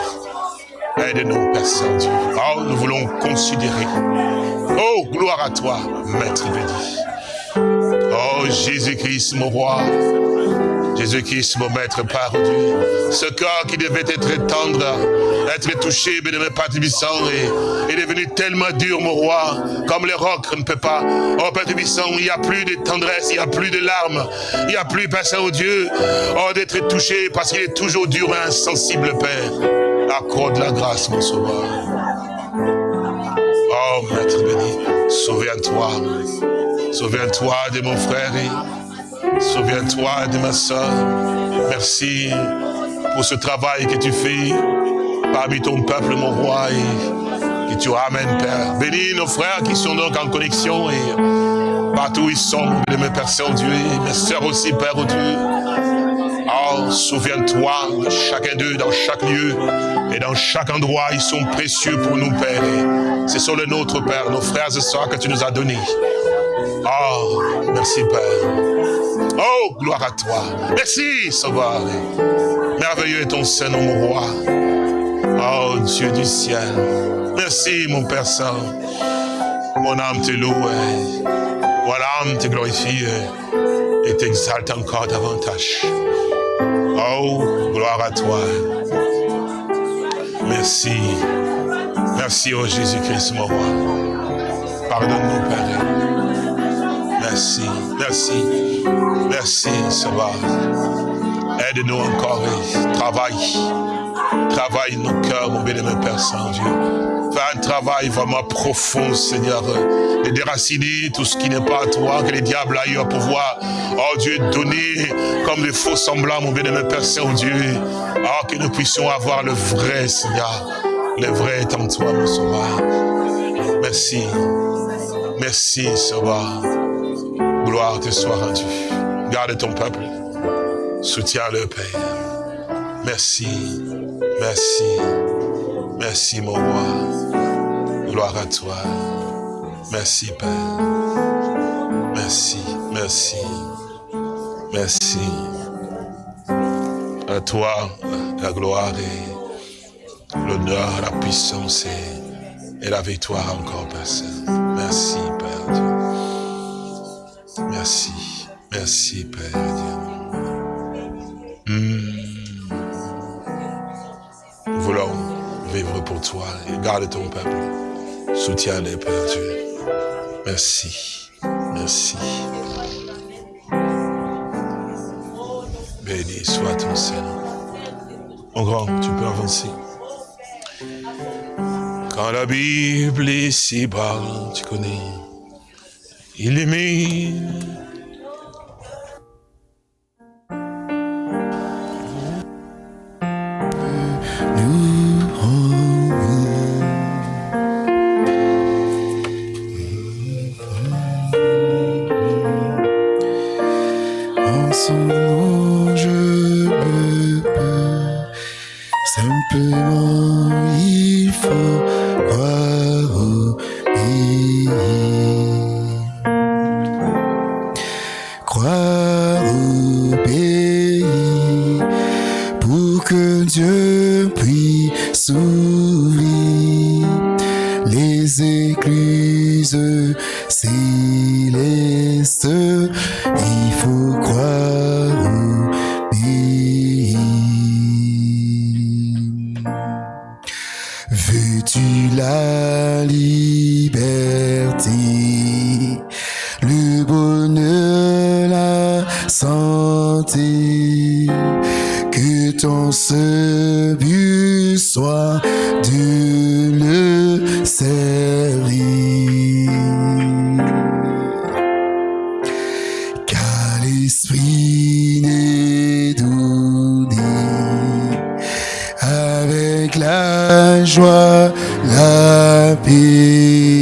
Aide-nous, Père Saint-Dieu. Oh, nous voulons considérer. Oh, gloire à toi, Maître béni. Oh, Jésus-Christ, mon roi. Jésus-Christ, mon maître, Dieu. Ce cœur qui devait être tendre, être touché, mais ne pas tibissant, et est devenu tellement dur, mon roi, comme les rocs ne peut pas. Oh, Père Tibissant, il n'y a plus de tendresse, il n'y a plus de larmes, il n'y a plus, Père Saint-Dieu, oh, d'être touché parce qu'il est toujours dur et insensible, Père. Accorde la grâce, mon sauveur. Oh, maître béni, souviens-toi. Souviens-toi de mon frère. Souviens-toi de ma soeur. Merci pour ce travail que tu fais parmi ton peuple, mon roi, et que tu ramènes, Père. Bénis nos frères qui sont donc en connexion et partout où ils sont, mes Père Saint-Dieu, mes soeurs aussi, Père oh Dieu. Oh, souviens-toi de chacun d'eux, dans chaque lieu et dans chaque endroit, ils sont précieux pour nous, Père. Ce sont les nôtres, Père, nos frères et soeurs que tu nous as donnés. Oh, merci, Père. Oh, gloire à toi. Merci, Sauveur. Merveilleux est ton Saint-Nom, mon roi. Oh, Dieu du ciel. Merci, mon Père Saint. Mon âme te loue. Mon âme te glorifie et t'exalte encore davantage. Oh, gloire à toi. Merci. Merci, oh Jésus-Christ, mon roi. Pardonne-nous, Père. Merci, merci, merci, Sauveur. Aide-nous encore et travaille. Travaille nos cœurs, mon bien-aimé Père Saint-Dieu. Fais un travail vraiment profond, Seigneur, de déraciner tout ce qui n'est pas à toi, que les diables aillent à pouvoir, oh Dieu, donner comme des faux semblants, mon bien-aimé Père Saint-Dieu. Oh, que nous puissions avoir le vrai, Seigneur. Le vrai est en toi, mon Sauveur. Merci. Merci, Sauveur. Gloire te soit rendue. Garde ton peuple. Soutiens-le, Père. Merci. Merci. Merci, mon roi. Gloire à toi. Merci, Père. Merci, merci, merci. À toi, la gloire et la puissance et, la victoire encore, Père Merci, Père Dieu. Merci, merci, Père Dieu. Hmm. Nous voulons vivre pour toi et garde ton peuple. Soutiens-les, Père Dieu. Merci, merci. Béni soit ton Seigneur. Grand, tu peux avancer. La Bible est si bas, tu connais, il est mis joie, la paix.